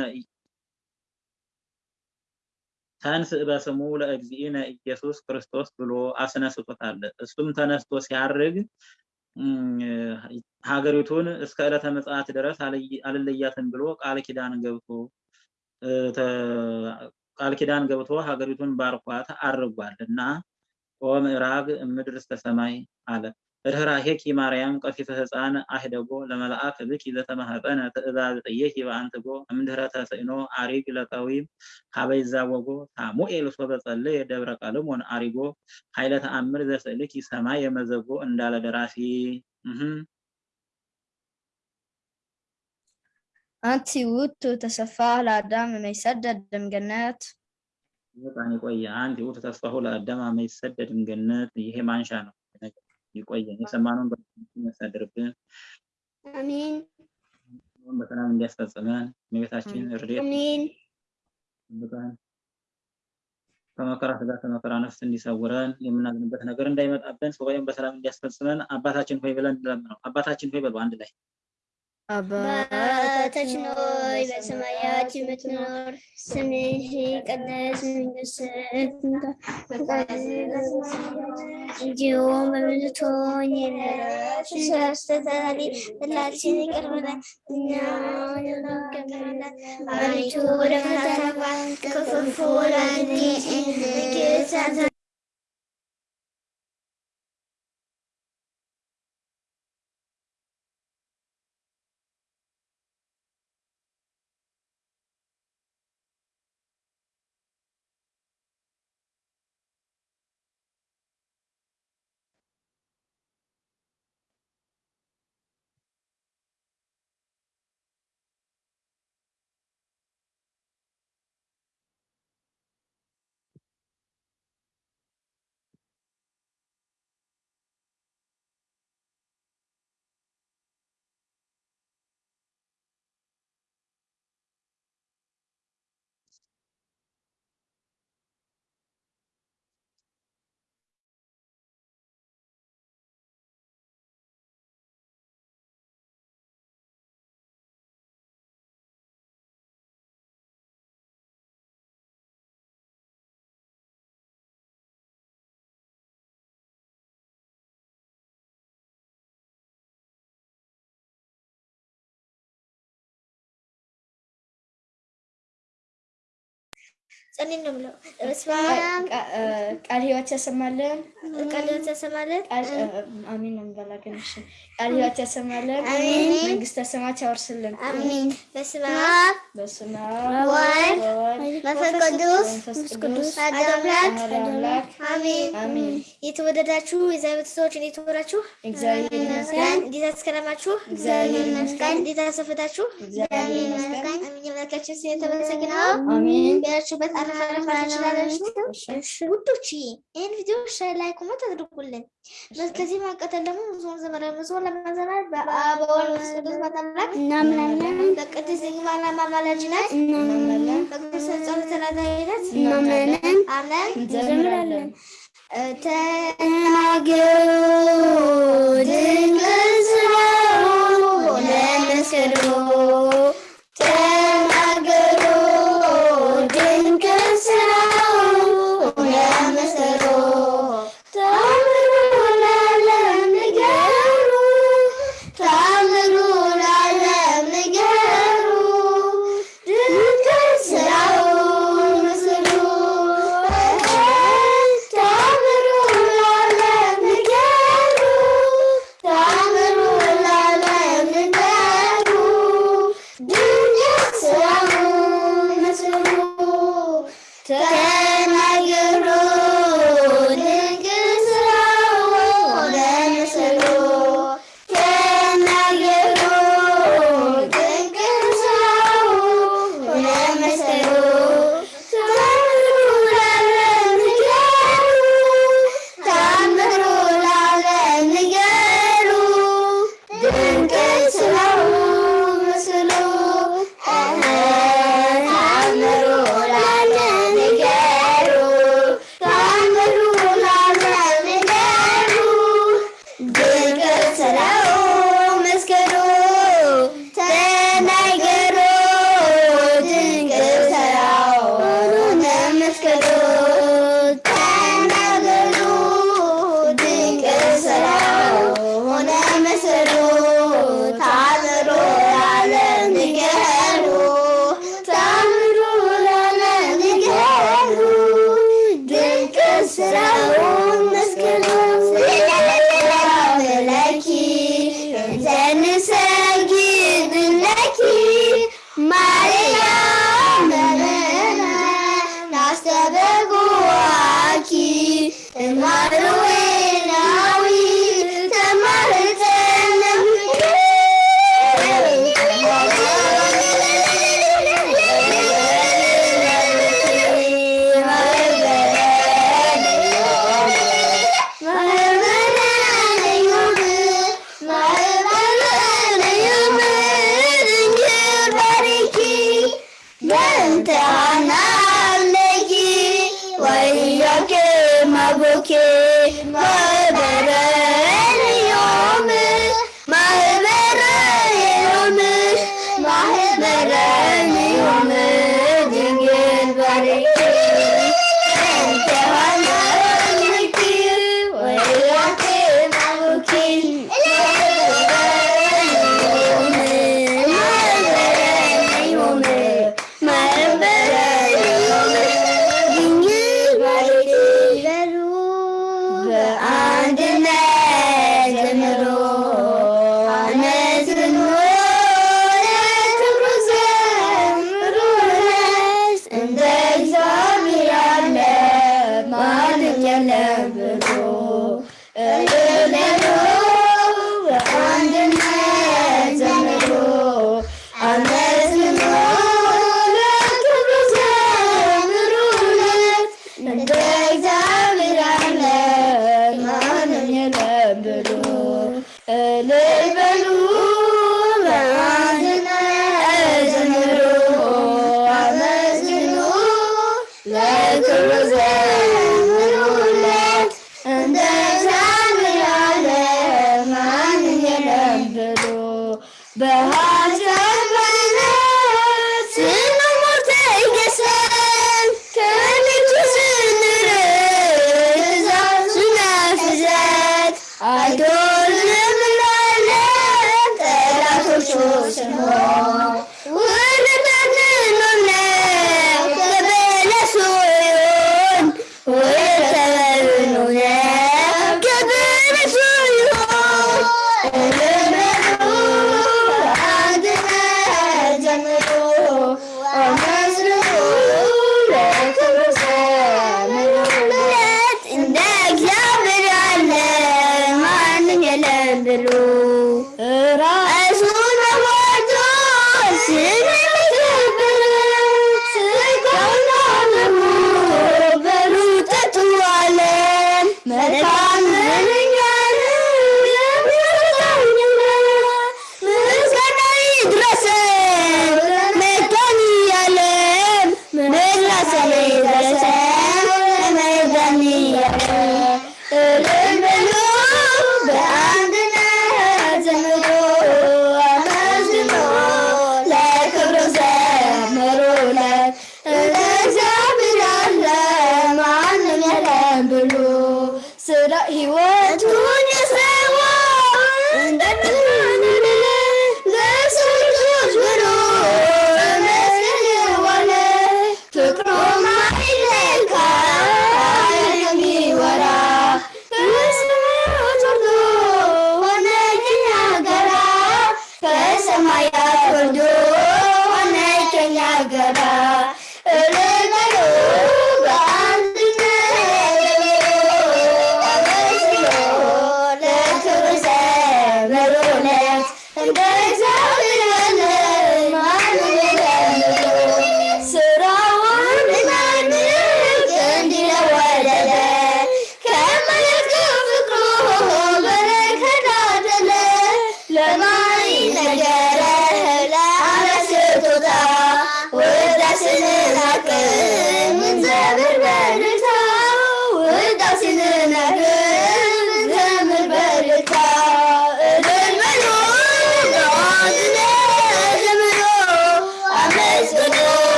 ተንሥእ በስሙ ለእግዚእነ ኢየሱስ ክርስቶስ ብሎ አስነስቶታል። እሱም ተነስቶ ሲያርግ ሀገሪቱን እስከ ዕለተ ምጽአት ድረስ አልለያትም ብሎ ቃል ኪዳን ገብቶ ቃል ኪዳን ገብቶ ሀገሪቱን ባርኳት አርጓል እና ኦ ምዕራግ ምድር እስከ ሰማይ አለ። ርኅራኄኪ ማርያም ቀፊተ ሕፃን አህደጎ ለመልአክ ብኪ ዘተማህፀነ ትእዛዝ ጥየኪ በአንትጎ እምድኅረ ተስዕኖ አሪግ ለቀዊም ሀበይ ዛወጎ ሳሙኤል ሶበ ጸለየ ደብረ ቀልሞን አሪጎ ኃይለ ተአምር ዘስእልኪ ሰማይ የመዘጎ እንዳለ ደራሲ። አንቲ ውእቱ ተሰፋ ለአዳም መይሰደድ እምገነት በጣም የቆየ አንድ ውእቱ ተስፋሁ ለአዳም መይሰደድ እምገነት ይሄ ማንሻ ነው። ይቆየን። የሰማነውን የሚያሳድርብን። አሜን። በሰላም እንዲያስፈጽመን እመቤታችን እርዴት። አሜን። ጠብቀን ከመከራ ስጋ ከመከራ ነፍስ እንዲሰውረን የምናዝንበት ነገር እንዳይመጣብን ሱባኤውን በሰላም እንዲያስፈጽመን አባታችን ሆይ ብለን እንለምነው። አባታችን ሆይ በሉ አንድ ላይ አባታችን ሆይ በሰማያት የምትኖር ስምህ ይቀደስ፣ መንግስትህ ትምጣ፣ ፈቃድህ እንዲሁም በምድር ትሁን። የዕለት እንጀራችንን በላችን ይቅር በለን እኛም እንደምንቀበል፣ አቤቱ ወደ ፈተና ጸልይ ነው የምለው። በስመ አብ ቃል ሕይወት ያሰማልን። ቃል ሕይወት ያሰማልን። አሚን ነው የምበላ ግን እሺ። ቃል ሕይወት ያሰማልን። አሜን። መንግስተ ሰማያት ያወርስልን። አሜን። በስመ አብ በስመ አብ ወወልድ ወወልድ መንፈስ ቅዱስ መንፈስ ቅዱስ አሐዱ አምላክ አሜን። አሜን። የተወደዳችሁ የእግዚአብሔር ቤተሰቦች እንዴት ዋላችሁ? እግዚአብሔር ይመስገን። እንዴት አስከረማችሁ? እግዚአብሔር ይመስገን። እንዴት አሰፈታችሁ? እግዚአብሔር ይመስገን። አሜን። የአምላካችን ስም የተመሰገነ ይሁን። አሜን። ያላችሁበት አረፍ ውዶች ይህን ቪዲዮ share like comment አድርጉልን። ከዚህ በመቀጠል ደግሞ መዝሙር ዘመረ መዝሙር ለመዘመር በአብ በወልድ በመንፈስ ቅዱስ በአምላክ እናምናለን። በቅድስት ድንግል ማርያም አማላጅነት እናምናለን። በቅዱስ ጸሎተ ተራዳኢነት እናምናለን። አምነን እንዘምራለን። ተናገሩ ድንቅ ስራውን ለመስክሩ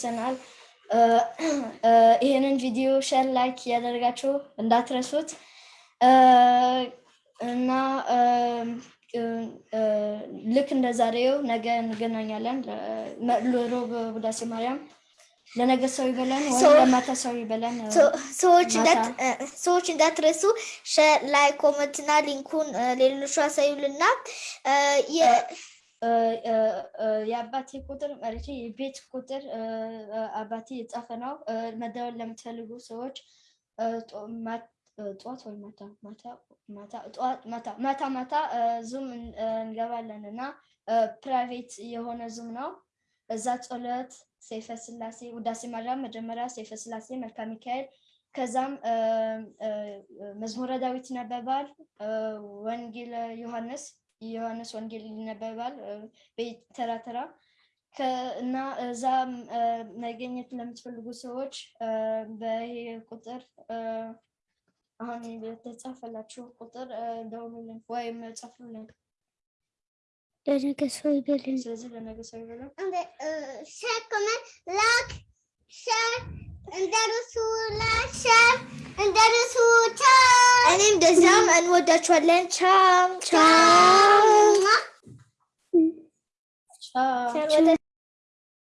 ደርሰናል። ይህንን ቪዲዮ share፣ like እያደረጋችሁ እንዳትረሱት እና ልክ እንደ ዛሬው ነገ እንገናኛለን። ሮብ ውዳሴ ማርያም ለነገ ሰው ይበለን ወይም ለማታ ሰው ይበለን። ሰዎች እንዳትረሱ share፣ like፣ comment ና link ኡን ሌሎቹ አሳዩልና የአባቴ ቁጥር መሬቱ የቤት ቁጥር አባቴ የጻፈ ነው። መደወል ለምትፈልጉ ሰዎች ጠዋት ወይ ማታ ማታ ማታ Zoom እንገባለን እና private የሆነ Zoom ነው። እዛ ጸሎት፣ ሰይፈ ስላሴ፣ ውዳሴ ማርያም መጀመሪያ፣ ሰይፈ ስላሴ፣ መልክአ ሚካኤል ከዛም መዝሙረ ዳዊት ይነበባል። ወንጌል ዮሐንስ የዮሐንስ ወንጌል ይነበባል ተራ ተራ እና እዛ እ፣ መገኘት ለምትፈልጉ ሰዎች እ፣ በይሄ ቁጥር እ፣ አሁን የተጻፈላችሁ ቁጥር እ፣ ደውሉልን ወይም ጻፉልን። ለነገ ሰው ይበልን። ስለዚህ ለነገ ሰው ይበላል። share comment like share እንዳትረሱ ላክ ሸር እንደርሱ ቻው። እኔም እንደዚያም እንወዳችኋለን። ቻው ቻው ቻው። ወደ